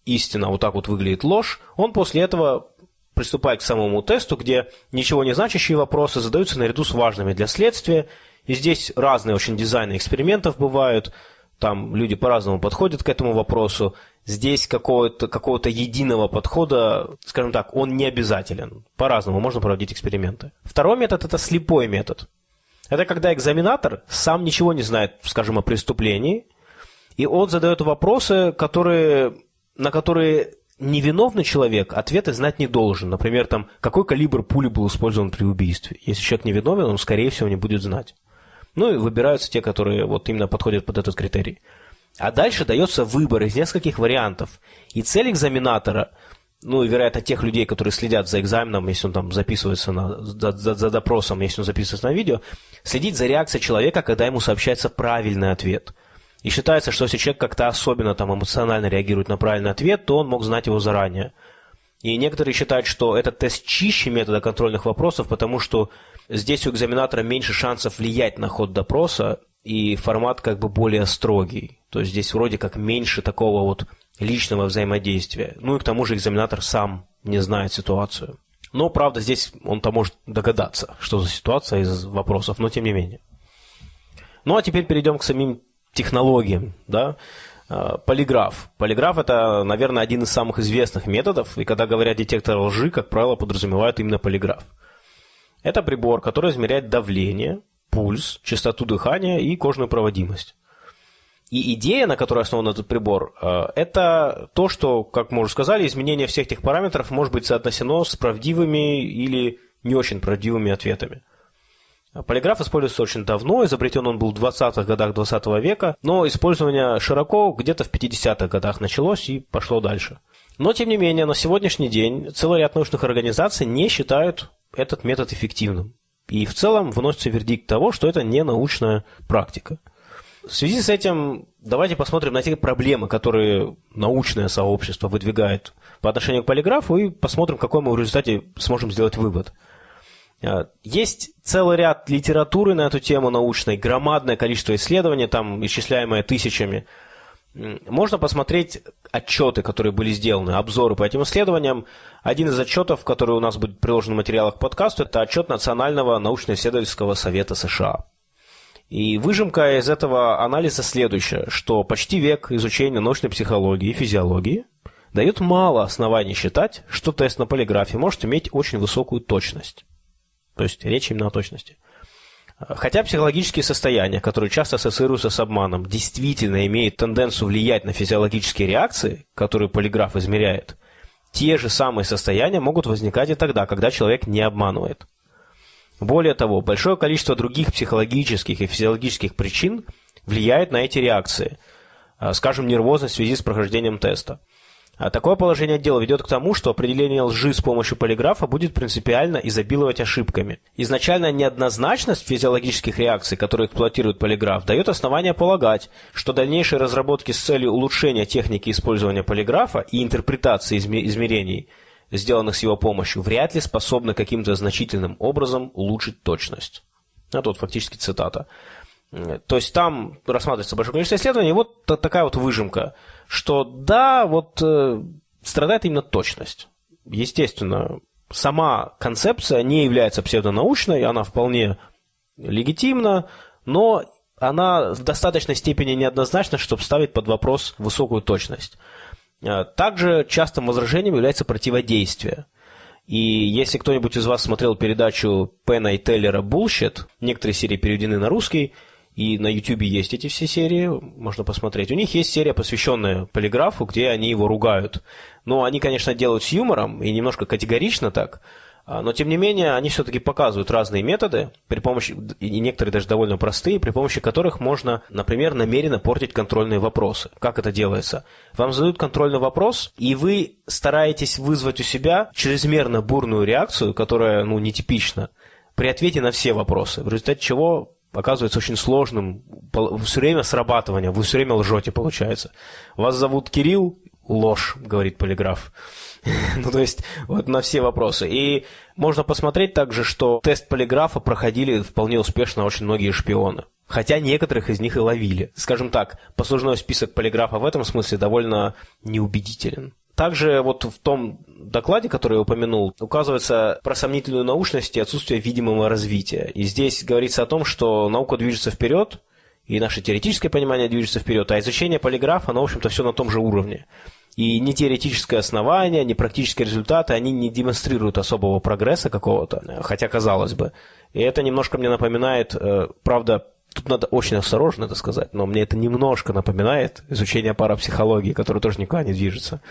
истина, вот так вот выглядит ложь, он после этого приступает к самому тесту, где ничего не значащие вопросы задаются наряду с важными для следствия. И здесь разные очень дизайны экспериментов бывают, там люди по-разному подходят к этому вопросу. Здесь какого-то какого единого подхода, скажем так, он не обязателен. По-разному можно проводить эксперименты. Второй метод – это слепой метод. Это когда экзаменатор сам ничего не знает, скажем, о преступлении, и он задает вопросы, которые, на которые невиновный человек ответы знать не должен. Например, там, какой калибр пули был использован при убийстве. Если человек невиновен, он, скорее всего, не будет знать. Ну и выбираются те, которые вот именно подходят под этот критерий. А дальше дается выбор из нескольких вариантов. И цель экзаменатора, ну и, вероятно, тех людей, которые следят за экзаменом, если он там записывается на, за, за, за допросом, если он записывается на видео, следить за реакцией человека, когда ему сообщается правильный ответ. И считается, что если человек как-то особенно там эмоционально реагирует на правильный ответ, то он мог знать его заранее. И некоторые считают, что этот тест чище метода контрольных вопросов, потому что здесь у экзаменатора меньше шансов влиять на ход допроса, и формат как бы более строгий. То есть здесь вроде как меньше такого вот личного взаимодействия. Ну и к тому же экзаменатор сам не знает ситуацию. Но, правда, здесь он-то может догадаться, что за ситуация из вопросов, но тем не менее. Ну а теперь перейдем к самим технологиям. Да? А, полиграф. Полиграф – это, наверное, один из самых известных методов, и когда говорят детектор лжи, как правило, подразумевают именно полиграф. Это прибор, который измеряет давление, пульс, частоту дыхания и кожную проводимость. И идея, на которой основан этот прибор, э, это то, что, как мы уже сказали, изменение всех этих параметров может быть соотнесено с правдивыми или не очень правдивыми ответами. Полиграф используется очень давно, изобретен он был в 20-х годах 20 -го века, но использование широко где-то в 50-х годах началось и пошло дальше. Но, тем не менее, на сегодняшний день целый ряд научных организаций не считают этот метод эффективным. И в целом выносится вердикт того, что это не научная практика. В связи с этим давайте посмотрим на те проблемы, которые научное сообщество выдвигает по отношению к полиграфу, и посмотрим, какой мы в результате сможем сделать вывод. А, есть целый ряд литературы на эту тему научной, громадное количество исследований, там исчисляемое тысячами – можно посмотреть отчеты, которые были сделаны, обзоры по этим исследованиям. Один из отчетов, который у нас будет приложен в материалах к подкасту, это отчет Национального научно-исследовательского совета США. И выжимка из этого анализа следующая, что почти век изучения научной психологии и физиологии дает мало оснований считать, что тест на полиграфе может иметь очень высокую точность. То есть речь именно о точности. Хотя психологические состояния, которые часто ассоциируются с обманом, действительно имеют тенденцию влиять на физиологические реакции, которые полиграф измеряет, те же самые состояния могут возникать и тогда, когда человек не обманывает. Более того, большое количество других психологических и физиологических причин влияет на эти реакции, скажем, нервозность в связи с прохождением теста – а такое положение дела ведет к тому, что определение лжи с помощью полиграфа будет принципиально изобиловать ошибками. Изначально неоднозначность физиологических реакций, которые эксплуатирует полиграф, дает основание полагать, что дальнейшие разработки с целью улучшения техники использования полиграфа и интерпретации измерений, сделанных с его помощью, вряд ли способны каким-то значительным образом улучшить точность. А тут фактически цитата. То есть там рассматривается большое количество исследований, и вот такая вот выжимка – что да, вот э, страдает именно точность. Естественно, сама концепция не является псевдонаучной, она вполне легитимна, но она в достаточной степени неоднозначна, чтобы ставить под вопрос высокую точность. Э, также частым возражением является противодействие. И если кто-нибудь из вас смотрел передачу Пена и Теллера «Bullshit», некоторые серии переведены на русский – и на YouTube есть эти все серии, можно посмотреть. У них есть серия, посвященная полиграфу, где они его ругают. Но они, конечно, делают с юмором и немножко категорично так. А, но, тем не менее, они все-таки показывают разные методы, при помощи, и некоторые даже довольно простые, при помощи которых можно, например, намеренно портить контрольные вопросы. Как это делается? Вам задают контрольный вопрос, и вы стараетесь вызвать у себя чрезмерно бурную реакцию, которая, ну, нетипична, при ответе на все вопросы, в результате чего оказывается очень сложным. Все время срабатывание, вы все время лжете, получается. Вас зовут Кирилл, ложь, говорит полиграф. ну, то есть, вот на все вопросы. И можно посмотреть также, что тест полиграфа проходили вполне успешно очень многие шпионы. Хотя некоторых из них и ловили. Скажем так, послужной список полиграфа в этом смысле довольно неубедителен. Также вот в том докладе, который я упомянул, указывается про сомнительную научность и отсутствие видимого развития. И здесь говорится о том, что наука движется вперед, и наше теоретическое понимание движется вперед, а изучение полиграфа, оно, в общем-то, все на том же уровне. И ни теоретическое основание, ни практические результаты, они не демонстрируют особого прогресса какого-то, хотя казалось бы. И это немножко мне напоминает, э, правда, Тут надо очень осторожно это сказать, но мне это немножко напоминает изучение парапсихологии, которое тоже никуда не движется.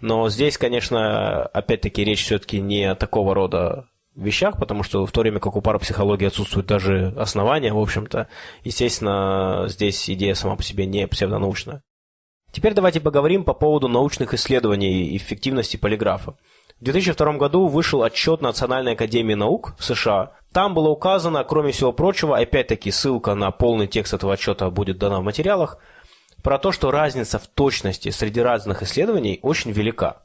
Но здесь, конечно, опять-таки речь все-таки не о такого рода вещах, потому что в то время как у парапсихологии отсутствуют даже основания, в общем-то, естественно, здесь идея сама по себе не псевдонаучная. Теперь давайте поговорим по поводу научных исследований и эффективности полиграфа. В 2002 году вышел отчет Национальной академии наук в США. Там было указано, кроме всего прочего, опять-таки ссылка на полный текст этого отчета будет дана в материалах, про то, что разница в точности среди разных исследований очень велика.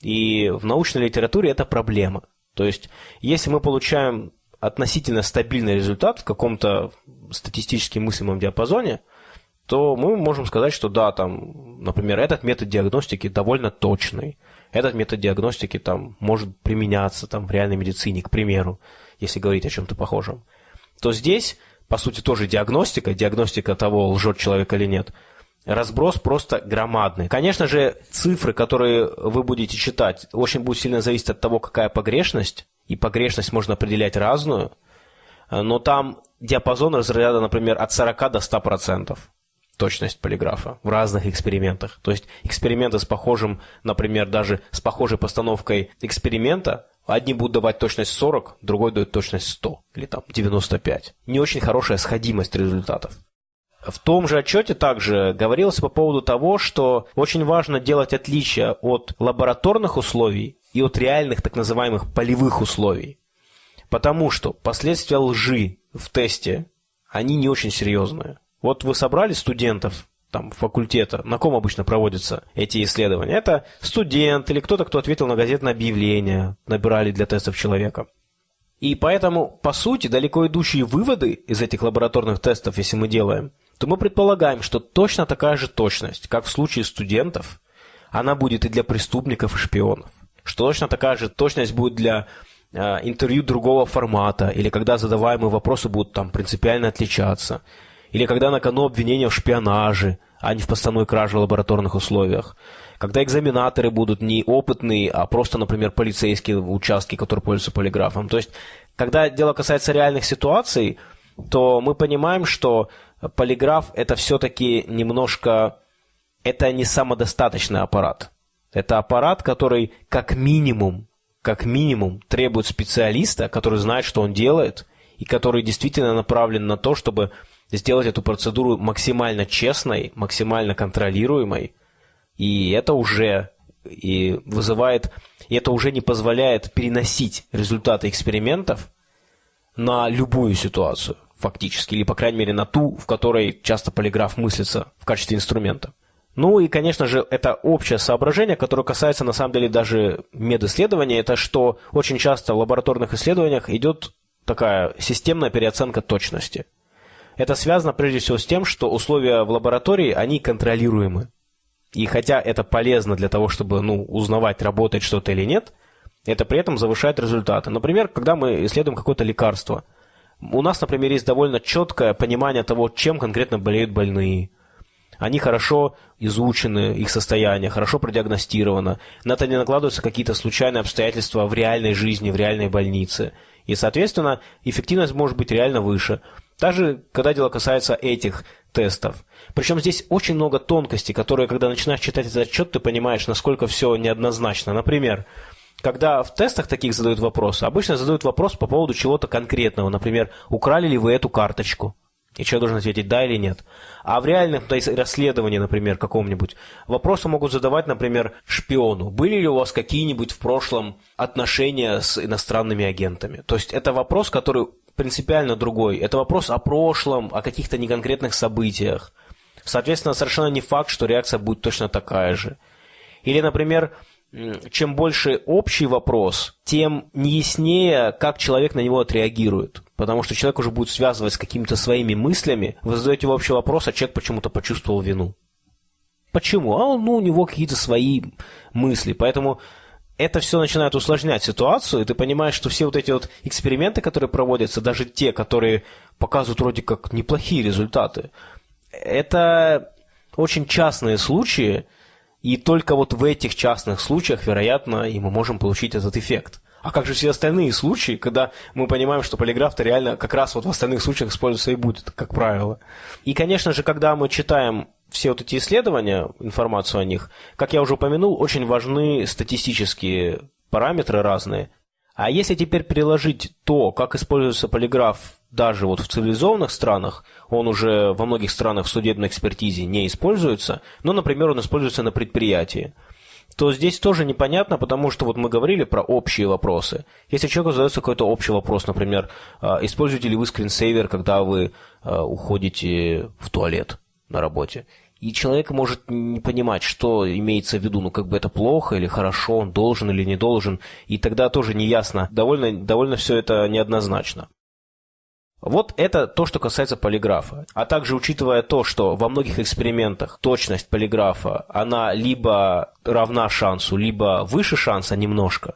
И в научной литературе это проблема. То есть, если мы получаем относительно стабильный результат в каком-то статистически мыслимом диапазоне, то мы можем сказать, что да, там, например, этот метод диагностики довольно точный. Этот метод диагностики там может применяться там, в реальной медицине, к примеру, если говорить о чем-то похожем. То здесь, по сути, тоже диагностика, диагностика того, лжет человек или нет – разброс просто громадный. Конечно же, цифры, которые вы будете читать, очень будут сильно зависеть от того, какая погрешность, и погрешность можно определять разную, но там диапазон разряда, например, от 40 до 100% точность полиграфа в разных экспериментах. То есть эксперименты с похожим, например, даже с похожей постановкой эксперимента, одни будут давать точность 40, другой дает точность 100 или там 95. Не очень хорошая сходимость результатов. В том же отчете также говорилось по поводу того, что очень важно делать отличие от лабораторных условий и от реальных так называемых полевых условий. Потому что последствия лжи в тесте, они не очень серьезные. Вот вы собрали студентов там, факультета, на ком обычно проводятся эти исследования? Это студент или кто-то, кто ответил на газетное объявление, набирали для тестов человека. И поэтому, по сути, далеко идущие выводы из этих лабораторных тестов, если мы делаем, то мы предполагаем, что точно такая же точность, как в случае студентов, она будет и для преступников и шпионов. Что точно такая же точность будет для э, интервью другого формата, или когда задаваемые вопросы будут там принципиально отличаться, или когда на кону обвинения в шпионаже, а не в постановой кражи в лабораторных условиях, когда экзаменаторы будут не опытные, а просто, например, полицейские участки, которые пользуются полиграфом. То есть, когда дело касается реальных ситуаций, то мы понимаем, что полиграф это все-таки немножко, это не самодостаточный аппарат. Это аппарат, который как минимум, как минимум требует специалиста, который знает, что он делает, и который действительно направлен на то, чтобы сделать эту процедуру максимально честной, максимально контролируемой. И это уже и вызывает, и это уже не позволяет переносить результаты экспериментов на любую ситуацию фактически, или, по крайней мере, на ту, в которой часто полиграф мыслится в качестве инструмента. Ну и, конечно же, это общее соображение, которое касается, на самом деле, даже медисследования, это что очень часто в лабораторных исследованиях идет такая системная переоценка точности. Это связано прежде всего с тем, что условия в лаборатории, они контролируемы. И хотя это полезно для того, чтобы ну, узнавать, работает что-то или нет, это при этом завышает результаты. Например, когда мы исследуем какое-то лекарство – у нас, например, есть довольно четкое понимание того, чем конкретно болеют больные. Они хорошо изучены, их состояние, хорошо продиагностировано. На это не накладываются какие-то случайные обстоятельства в реальной жизни, в реальной больнице. И, соответственно, эффективность может быть реально выше. Даже когда дело касается этих тестов. Причем здесь очень много тонкостей, которые, когда начинаешь читать этот отчет, ты понимаешь, насколько все неоднозначно. Например, когда в тестах таких задают вопрос, обычно задают вопрос по поводу чего-то конкретного. Например, украли ли вы эту карточку? И человек должен ответить да или нет. А в есть, расследовании, например, каком-нибудь, вопросы могут задавать, например, шпиону. Были ли у вас какие-нибудь в прошлом отношения с иностранными агентами? То есть это вопрос, который принципиально другой. Это вопрос о прошлом, о каких-то неконкретных событиях. Соответственно, совершенно не факт, что реакция будет точно такая же. Или, например, чем больше общий вопрос, тем неяснее, как человек на него отреагирует. Потому что человек уже будет связывать с какими-то своими мыслями. Вы задаете общий вопрос, а человек почему-то почувствовал вину. Почему? А ну, у него какие-то свои мысли. Поэтому это все начинает усложнять ситуацию, и ты понимаешь, что все вот эти вот эксперименты, которые проводятся, даже те, которые показывают вроде как неплохие результаты, это очень частные случаи, и только вот в этих частных случаях, вероятно, и мы можем получить этот эффект. А как же все остальные случаи, когда мы понимаем, что полиграф-то реально как раз вот в остальных случаях используется и будет, как правило. И, конечно же, когда мы читаем все вот эти исследования, информацию о них, как я уже упомянул, очень важны статистические параметры разные. А если теперь переложить то, как используется полиграф даже вот в цивилизованных странах, он уже во многих странах в судебной экспертизе не используется, но, например, он используется на предприятии, то здесь тоже непонятно, потому что вот мы говорили про общие вопросы. Если человеку задается какой-то общий вопрос, например, а, используете ли вы скринсейвер, когда вы а, уходите в туалет на работе, и человек может не понимать, что имеется в виду, ну как бы это плохо или хорошо, он должен или не должен, и тогда тоже неясно, довольно, довольно все это неоднозначно. Вот это то, что касается полиграфа. А также учитывая то, что во многих экспериментах точность полиграфа, она либо равна шансу, либо выше шанса немножко,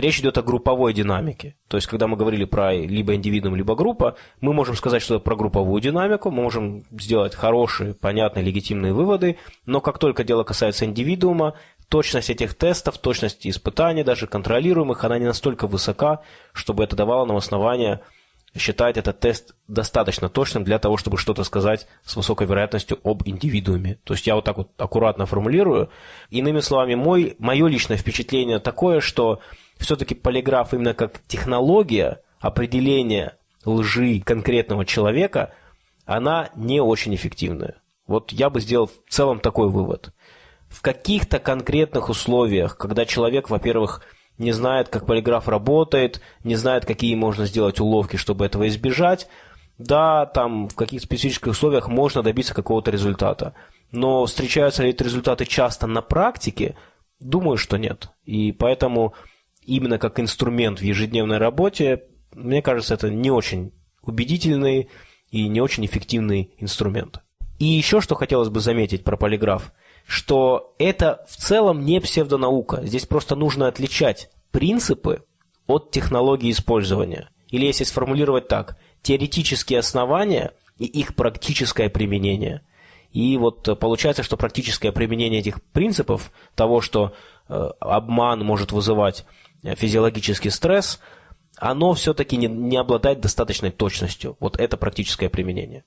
речь идет о групповой динамике. То есть, когда мы говорили про либо индивидуум, либо группа, мы можем сказать что-то про групповую динамику, мы можем сделать хорошие, понятные, легитимные выводы, но как только дело касается индивидуума, точность этих тестов, точность испытаний, даже контролируемых, она не настолько высока, чтобы это давало нам основание считать этот тест достаточно точным для того, чтобы что-то сказать с высокой вероятностью об индивидууме. То есть я вот так вот аккуратно формулирую. Иными словами, мой, мое личное впечатление такое, что все-таки полиграф именно как технология определения лжи конкретного человека, она не очень эффективная. Вот я бы сделал в целом такой вывод. В каких-то конкретных условиях, когда человек, во-первых, не знает, как полиграф работает, не знает, какие можно сделать уловки, чтобы этого избежать. Да, там в каких-то специфических условиях можно добиться какого-то результата. Но встречаются ли эти результаты часто на практике? Думаю, что нет. И поэтому именно как инструмент в ежедневной работе, мне кажется, это не очень убедительный и не очень эффективный инструмент. И еще что хотелось бы заметить про полиграф – что это в целом не псевдонаука. Здесь просто нужно отличать принципы от технологии использования. Или если сформулировать так, теоретические основания и их практическое применение. И вот получается, что практическое применение этих принципов, того, что э, обман может вызывать э, физиологический стресс, оно все-таки не, не обладает достаточной точностью. Вот это практическое применение.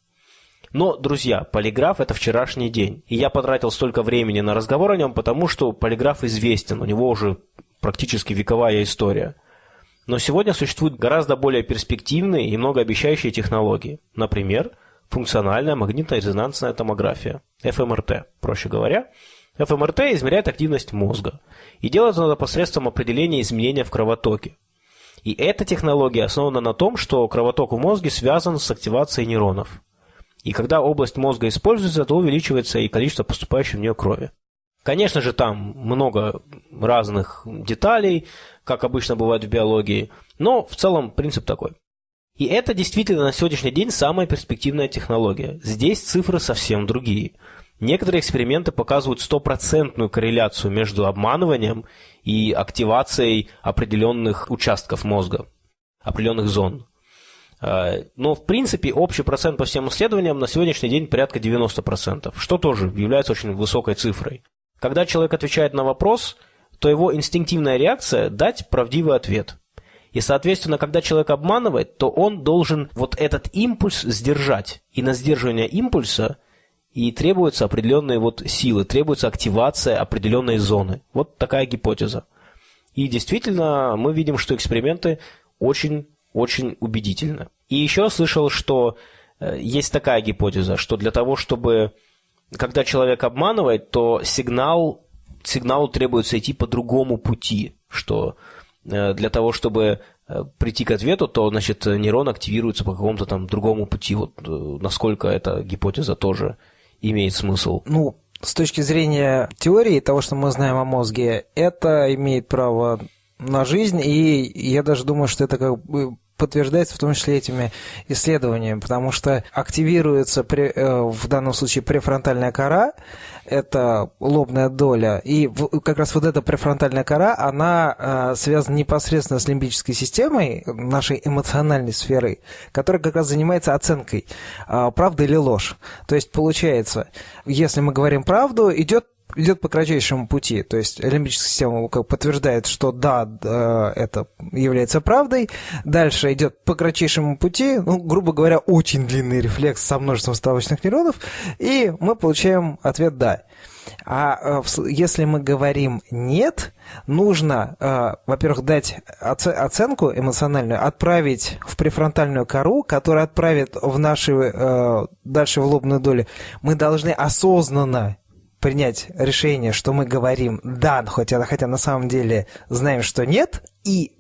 Но, друзья, полиграф – это вчерашний день. И я потратил столько времени на разговор о нем, потому что полиграф известен, у него уже практически вековая история. Но сегодня существуют гораздо более перспективные и многообещающие технологии. Например, функциональная магнитно-резонансная томография, ФМРТ, проще говоря. ФМРТ измеряет активность мозга. И делает это посредством определения изменения в кровотоке. И эта технология основана на том, что кровоток в мозге связан с активацией нейронов. И когда область мозга используется, то увеличивается и количество поступающей в нее крови. Конечно же, там много разных деталей, как обычно бывает в биологии, но в целом принцип такой. И это действительно на сегодняшний день самая перспективная технология. Здесь цифры совсем другие. Некоторые эксперименты показывают стопроцентную корреляцию между обманыванием и активацией определенных участков мозга, определенных зон. А, но, в принципе, общий процент по всем исследованиям на сегодняшний день порядка 90%, что тоже является очень высокой цифрой. Когда человек отвечает на вопрос, то его инстинктивная реакция – дать правдивый ответ. И, соответственно, когда человек обманывает, то он должен вот этот импульс сдержать. И на сдерживание импульса и требуются определенные вот силы, требуется активация определенной зоны. Вот такая гипотеза. И действительно, мы видим, что эксперименты очень очень убедительно. И еще слышал, что э, есть такая гипотеза, что для того, чтобы, когда человек обманывает, то сигнал, сигналу требуется идти по другому пути, что э, для того, чтобы э, прийти к ответу, то, значит, нейрон активируется по какому-то там другому пути. Вот насколько эта гипотеза тоже имеет смысл. Ну, с точки зрения теории того, что мы знаем о мозге, это имеет право на жизнь, и я даже думаю, что это как бы подтверждается в том числе этими исследованиями, потому что активируется при, э, в данном случае префронтальная кора, это лобная доля, и как раз вот эта префронтальная кора, она э, связана непосредственно с лимбической системой, нашей эмоциональной сферой, которая как раз занимается оценкой, э, правда или ложь. То есть получается, если мы говорим правду, идет идет по кратчайшему пути. То есть лимбическая система как подтверждает, что да, это является правдой. Дальше идет по кратчайшему пути, ну, грубо говоря, очень длинный рефлекс со множеством ставочных нейронов, и мы получаем ответ «да». А если мы говорим «нет», нужно, во-первых, дать оценку эмоциональную, отправить в префронтальную кору, которая отправит в наши, дальше в лобную долю. Мы должны осознанно принять решение, что мы говорим «да», хотя, хотя на самом деле знаем, что «нет», и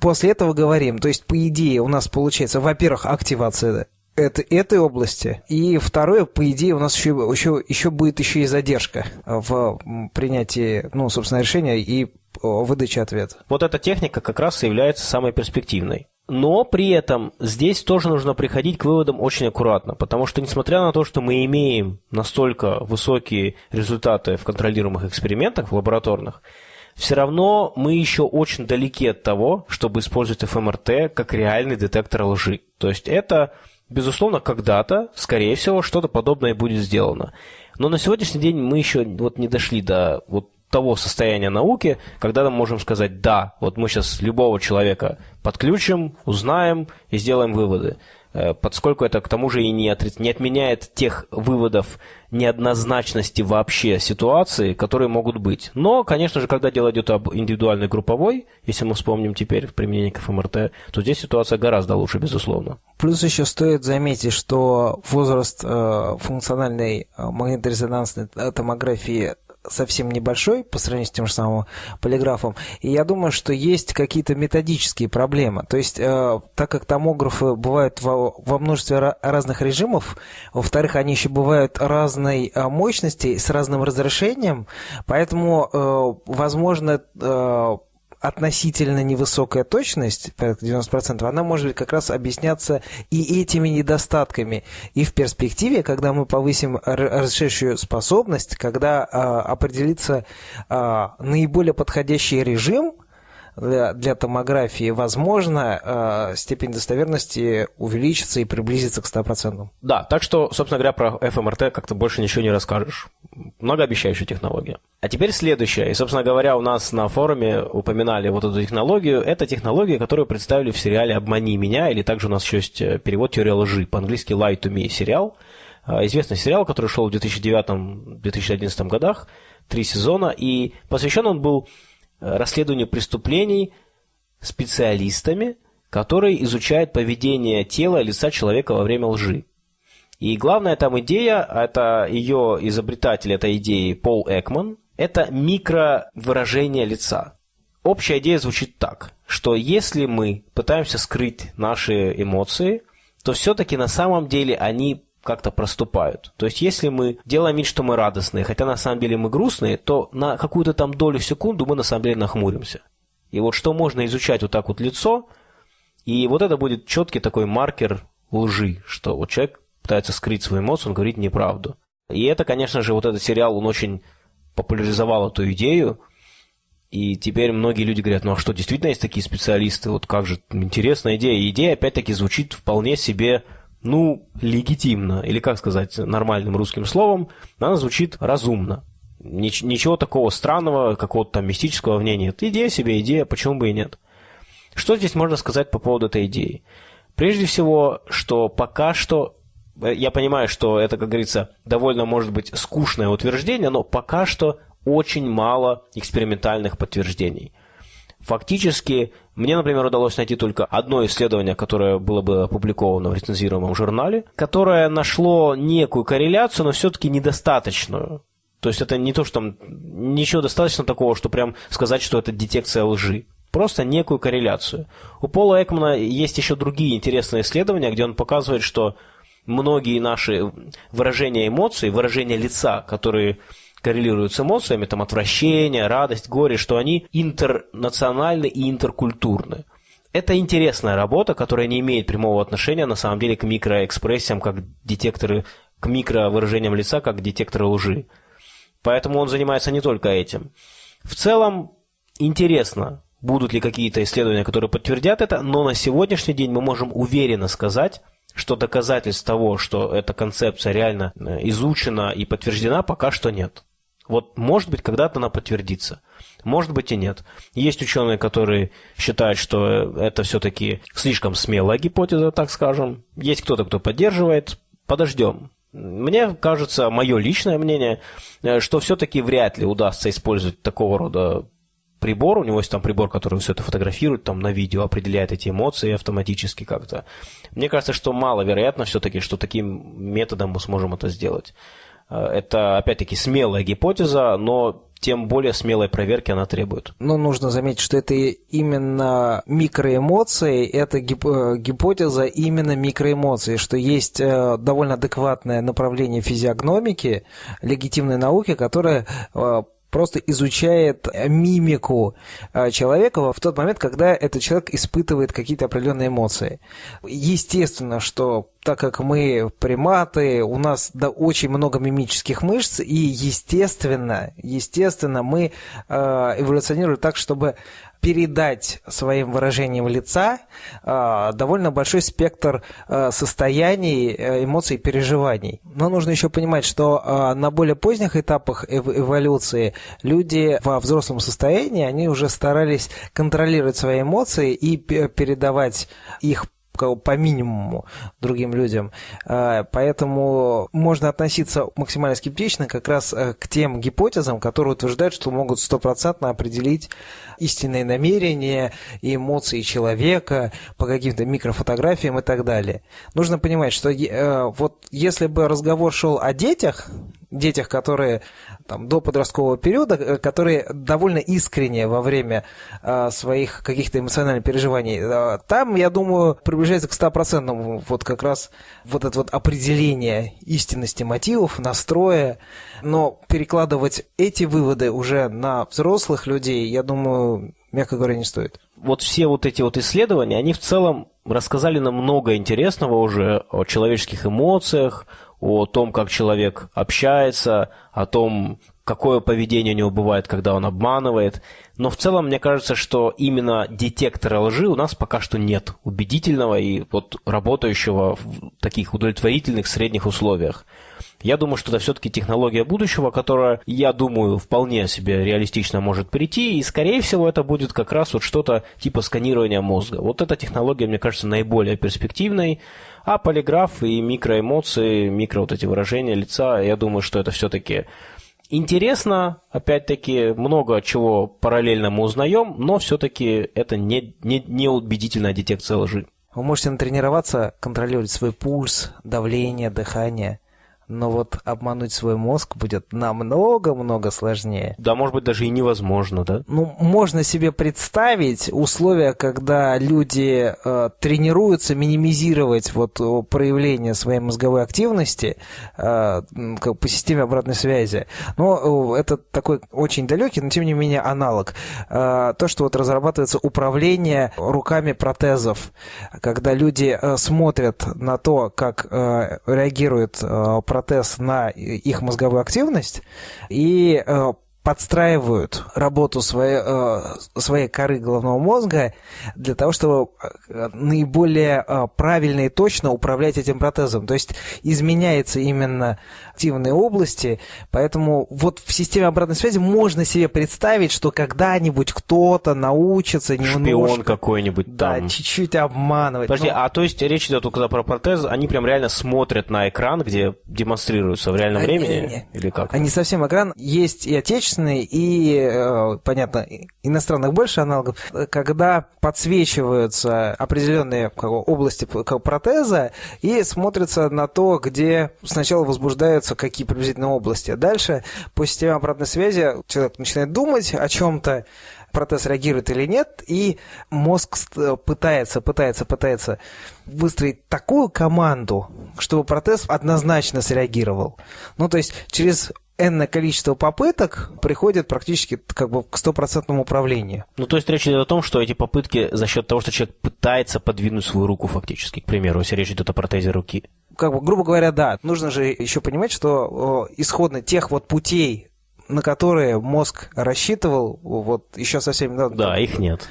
после этого говорим. То есть, по идее, у нас получается, во-первых, активация это, этой области. И второе, по идее, у нас еще, еще, еще будет еще и задержка в принятии, ну, собственно, решения и выдаче ответа. Вот эта техника как раз и является самой перспективной. Но при этом здесь тоже нужно приходить к выводам очень аккуратно, потому что несмотря на то, что мы имеем настолько высокие результаты в контролируемых экспериментах, в лабораторных, все равно мы еще очень далеки от того, чтобы использовать ФМРТ как реальный детектор лжи. То есть это, безусловно, когда-то, скорее всего, что-то подобное будет сделано. Но на сегодняшний день мы еще вот не дошли до вот того состояния науки, когда мы можем сказать, да, вот мы сейчас любого человека подключим, узнаем и сделаем выводы. Э, поскольку это к тому же и не, от, не отменяет тех выводов неоднозначности вообще ситуации, которые могут быть. Но, конечно же, когда дело идет об индивидуальной групповой, если мы вспомним теперь в применении к ФМРТ, то здесь ситуация гораздо лучше, безусловно. Плюс еще стоит заметить, что возраст э, функциональной э, магниторезонансной томографии совсем небольшой по сравнению с тем же самым полиграфом. И я думаю, что есть какие-то методические проблемы. То есть, э, так как томографы бывают во, во множестве разных режимов, во-вторых, они еще бывают разной э, мощности с разным разрешением, поэтому, э, возможно, э, относительно невысокая точность, 90%, она может как раз объясняться и этими недостатками. И в перспективе, когда мы повысим разрешающую способность, когда а, определится а, наиболее подходящий режим, для, для томографии, возможно, э, степень достоверности увеличится и приблизится к 100%. Да, так что, собственно говоря, про ФМРТ как-то больше ничего не расскажешь. Многообещающая технология. А теперь следующее. И, собственно говоря, у нас на форуме упоминали вот эту технологию. Это технология, которую представили в сериале «Обмани меня», или также у нас еще есть э, перевод «Теория лжи», по-английски «Lie to me» сериал. Э, известный сериал, который шел в 2009-2011 годах, три сезона, и посвящен он был расследованию преступлений специалистами, которые изучают поведение тела и лица человека во время лжи. И главная там идея, это ее изобретатель этой идеи Пол Экман, это микровыражение лица. Общая идея звучит так, что если мы пытаемся скрыть наши эмоции, то все-таки на самом деле они как-то проступают. То есть, если мы делаем вид, что мы радостные, хотя на самом деле мы грустные, то на какую-то там долю секунду мы на самом деле нахмуримся. И вот что можно изучать вот так вот лицо, и вот это будет четкий такой маркер лжи, что вот человек пытается скрыть свою эмоцию, он говорит неправду. И это, конечно же, вот этот сериал, он очень популяризовал эту идею, и теперь многие люди говорят, ну а что, действительно есть такие специалисты, вот как же, интересная идея. И идея, опять-таки, звучит вполне себе ну, легитимно, или как сказать нормальным русским словом, она звучит разумно. Нич- ничего такого странного, какого-то там мистического в ней нет. Идея себе идея, почему бы и нет. Что здесь можно сказать по поводу этой идеи? Прежде всего, что пока что, э, я понимаю, что это, как говорится, довольно может быть скучное утверждение, но пока что очень мало экспериментальных подтверждений. Фактически, мне, например, удалось найти только одно исследование, которое было бы опубликовано в рецензируемом журнале, которое нашло некую корреляцию, но все-таки недостаточную. То есть это не то, что там ничего достаточно такого, что прям сказать, что это детекция лжи. Просто некую корреляцию. У Пола Экмана есть еще другие интересные исследования, где он показывает, что многие наши выражения эмоций, выражения лица, которые коррелируют с эмоциями, там отвращение, радость, горе, что они интернациональны и интеркультурны. Это интересная работа, которая не имеет прямого отношения на самом деле к микроэкспрессиям, как детекторы, к микровыражениям лица, как детекторы лжи. Поэтому он занимается не только этим. В целом, интересно, будут ли какие-то исследования, которые подтвердят это, но на сегодняшний день мы можем уверенно сказать, что доказательств того, что эта концепция реально э, изучена и подтверждена, пока что нет. Вот, может быть, когда-то она подтвердится. Может быть и нет. Есть ученые, которые считают, что это все-таки слишком смелая гипотеза, так скажем. Есть кто-то, кто поддерживает. Подождем. Мне кажется, мое личное мнение, э, что все-таки вряд ли удастся использовать такого рода прибор, у него есть там прибор, который все это фотографирует, там на видео определяет эти эмоции автоматически как-то. Мне кажется, что маловероятно все-таки, что таким методом мы сможем это сделать. Э, это, опять-таки, смелая гипотеза, но тем более смелой проверки она требует. Но нужно заметить, что это именно микроэмоции, это гип э, гипотеза именно микроэмоций, что есть э, довольно адекватное направление физиогномики, легитимной науки, которое просто изучает мимику человека в тот момент, когда этот человек испытывает какие-то определенные эмоции. Естественно, что так как мы приматы, у нас да, очень много мимических мышц, и естественно, естественно, мы э, эволюционируем так, чтобы передать своим выражением лица э, довольно большой спектр э, состояний, эмоций, переживаний. Но нужно еще понимать, что на более поздних этапах эв эволюции люди во взрослом состоянии, они уже старались контролировать свои эмоции и передавать их по минимуму другим людям. А, поэтому можно относиться максимально скептично как раз э, к тем гипотезам, которые утверждают, что могут стопроцентно определить истинные намерения и эмоции человека по каким-то микрофотографиям и так далее. Нужно понимать, что э, вот если бы разговор шел о детях, детях, которые там, до подросткового периода, э, которые довольно искренне во время э, своих каких-то эмоциональных переживаний, э, там, я думаю, приближается к 100% вот как раз вот это вот определение истинности мотивов, настроя, но перекладывать эти выводы уже на взрослых людей, я думаю, мягко говоря, не стоит. Вот все вот эти вот исследования, они в целом рассказали нам много интересного уже о человеческих эмоциях, о том, как человек общается, о том, какое поведение у него бывает, когда он обманывает. Но в целом, мне кажется, что именно детектора лжи у нас пока что нет убедительного и вот работающего в таких удовлетворительных средних условиях. Я думаю, что это все-таки технология будущего, которая, я думаю, вполне себе реалистично может прийти, и, скорее всего, это будет как раз вот что-то типа сканирования мозга. Вот эта технология, мне кажется, наиболее перспективной, а полиграф и микроэмоции, микро вот эти выражения лица, я думаю, что это все-таки интересно, опять-таки, много чего параллельно мы узнаем, но все-таки это не, не, не убедительная детекция лжи. Вы можете натренироваться, контролировать свой пульс, давление, дыхание но вот обмануть свой мозг будет намного-много сложнее. Да, может быть, даже и невозможно, да? Ну, можно себе представить условия, когда люди э, тренируются минимизировать вот проявление своей мозговой активности э, как по системе обратной связи. Но э, это такой очень далекий, но тем не менее аналог. Э, то, что вот разрабатывается управление руками протезов, когда люди э, смотрят на то, как э, реагирует э, протез на их мозговую активность и э, подстраивают работу своей, э, своей коры головного мозга для того, чтобы э, наиболее правильно и точно управлять этим протезом. То есть изменяется именно активные области, поэтому вот в системе обратной связи можно себе представить, что когда-нибудь кто-то научится немножко... Шпион какой-нибудь там. Да, чуть-чуть обманывать. Подожди, но... а то есть речь идет только про протез, они прям реально смотрят на экран, где демонстрируются в реальном они, времени? Не, Или как? Они совсем экран. Есть и отечественные, и, э, понятно, иностранных больше аналогов, когда подсвечиваются определенные области протеза и смотрятся на то, где сначала возбуждают определяются, какие приблизительно области. А дальше по системе обратной связи человек начинает думать о чем-то, протез реагирует или нет, и мозг пытается, пытается, пытается выстроить такую команду, чтобы протез однозначно среагировал. Ну, то есть через энное количество попыток приходит практически как бы к стопроцентному управлению. Ну, то есть речь идет о том, что эти попытки за счет того, что человек пытается подвинуть свою руку фактически, к примеру, если речь идет о протезе руки. Как бы, грубо говоря, да. Нужно же еще понимать, что исходно тех вот путей, на которые мозг рассчитывал вот еще совсем недавно. Да, их нет.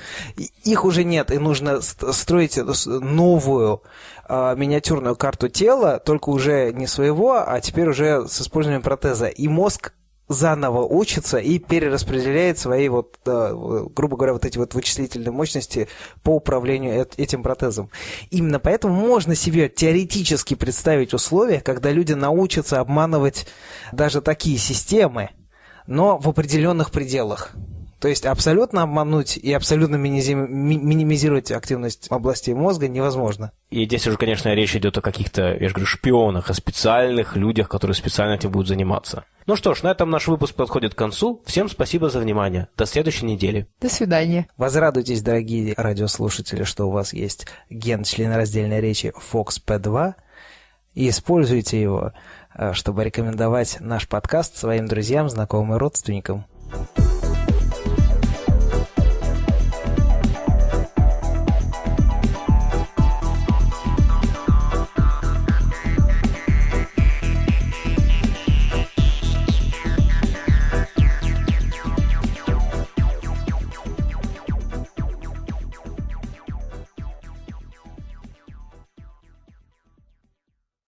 Их уже нет, и нужно строить новую э, миниатюрную карту тела, только уже не своего, а теперь уже с использованием протеза. И мозг заново учится и перераспределяет свои, вот, грубо говоря, вот эти вот вычислительные мощности по управлению этим протезом. Именно поэтому можно себе теоретически представить условия, когда люди научатся обманывать даже такие системы, но в определенных пределах. То есть абсолютно обмануть и абсолютно минимизировать активность областей мозга невозможно. И здесь уже, конечно, речь идет о каких-то, я же говорю, шпионах, о специальных людях, которые специально этим будут заниматься. Ну что ж, на этом наш выпуск подходит к концу. Всем спасибо за внимание. До следующей недели. До свидания. Возрадуйтесь, дорогие радиослушатели, что у вас есть ген членораздельной речи FOXP2 и используйте его, э, чтобы рекомендовать наш подкаст своим друзьям, знакомым и родственникам.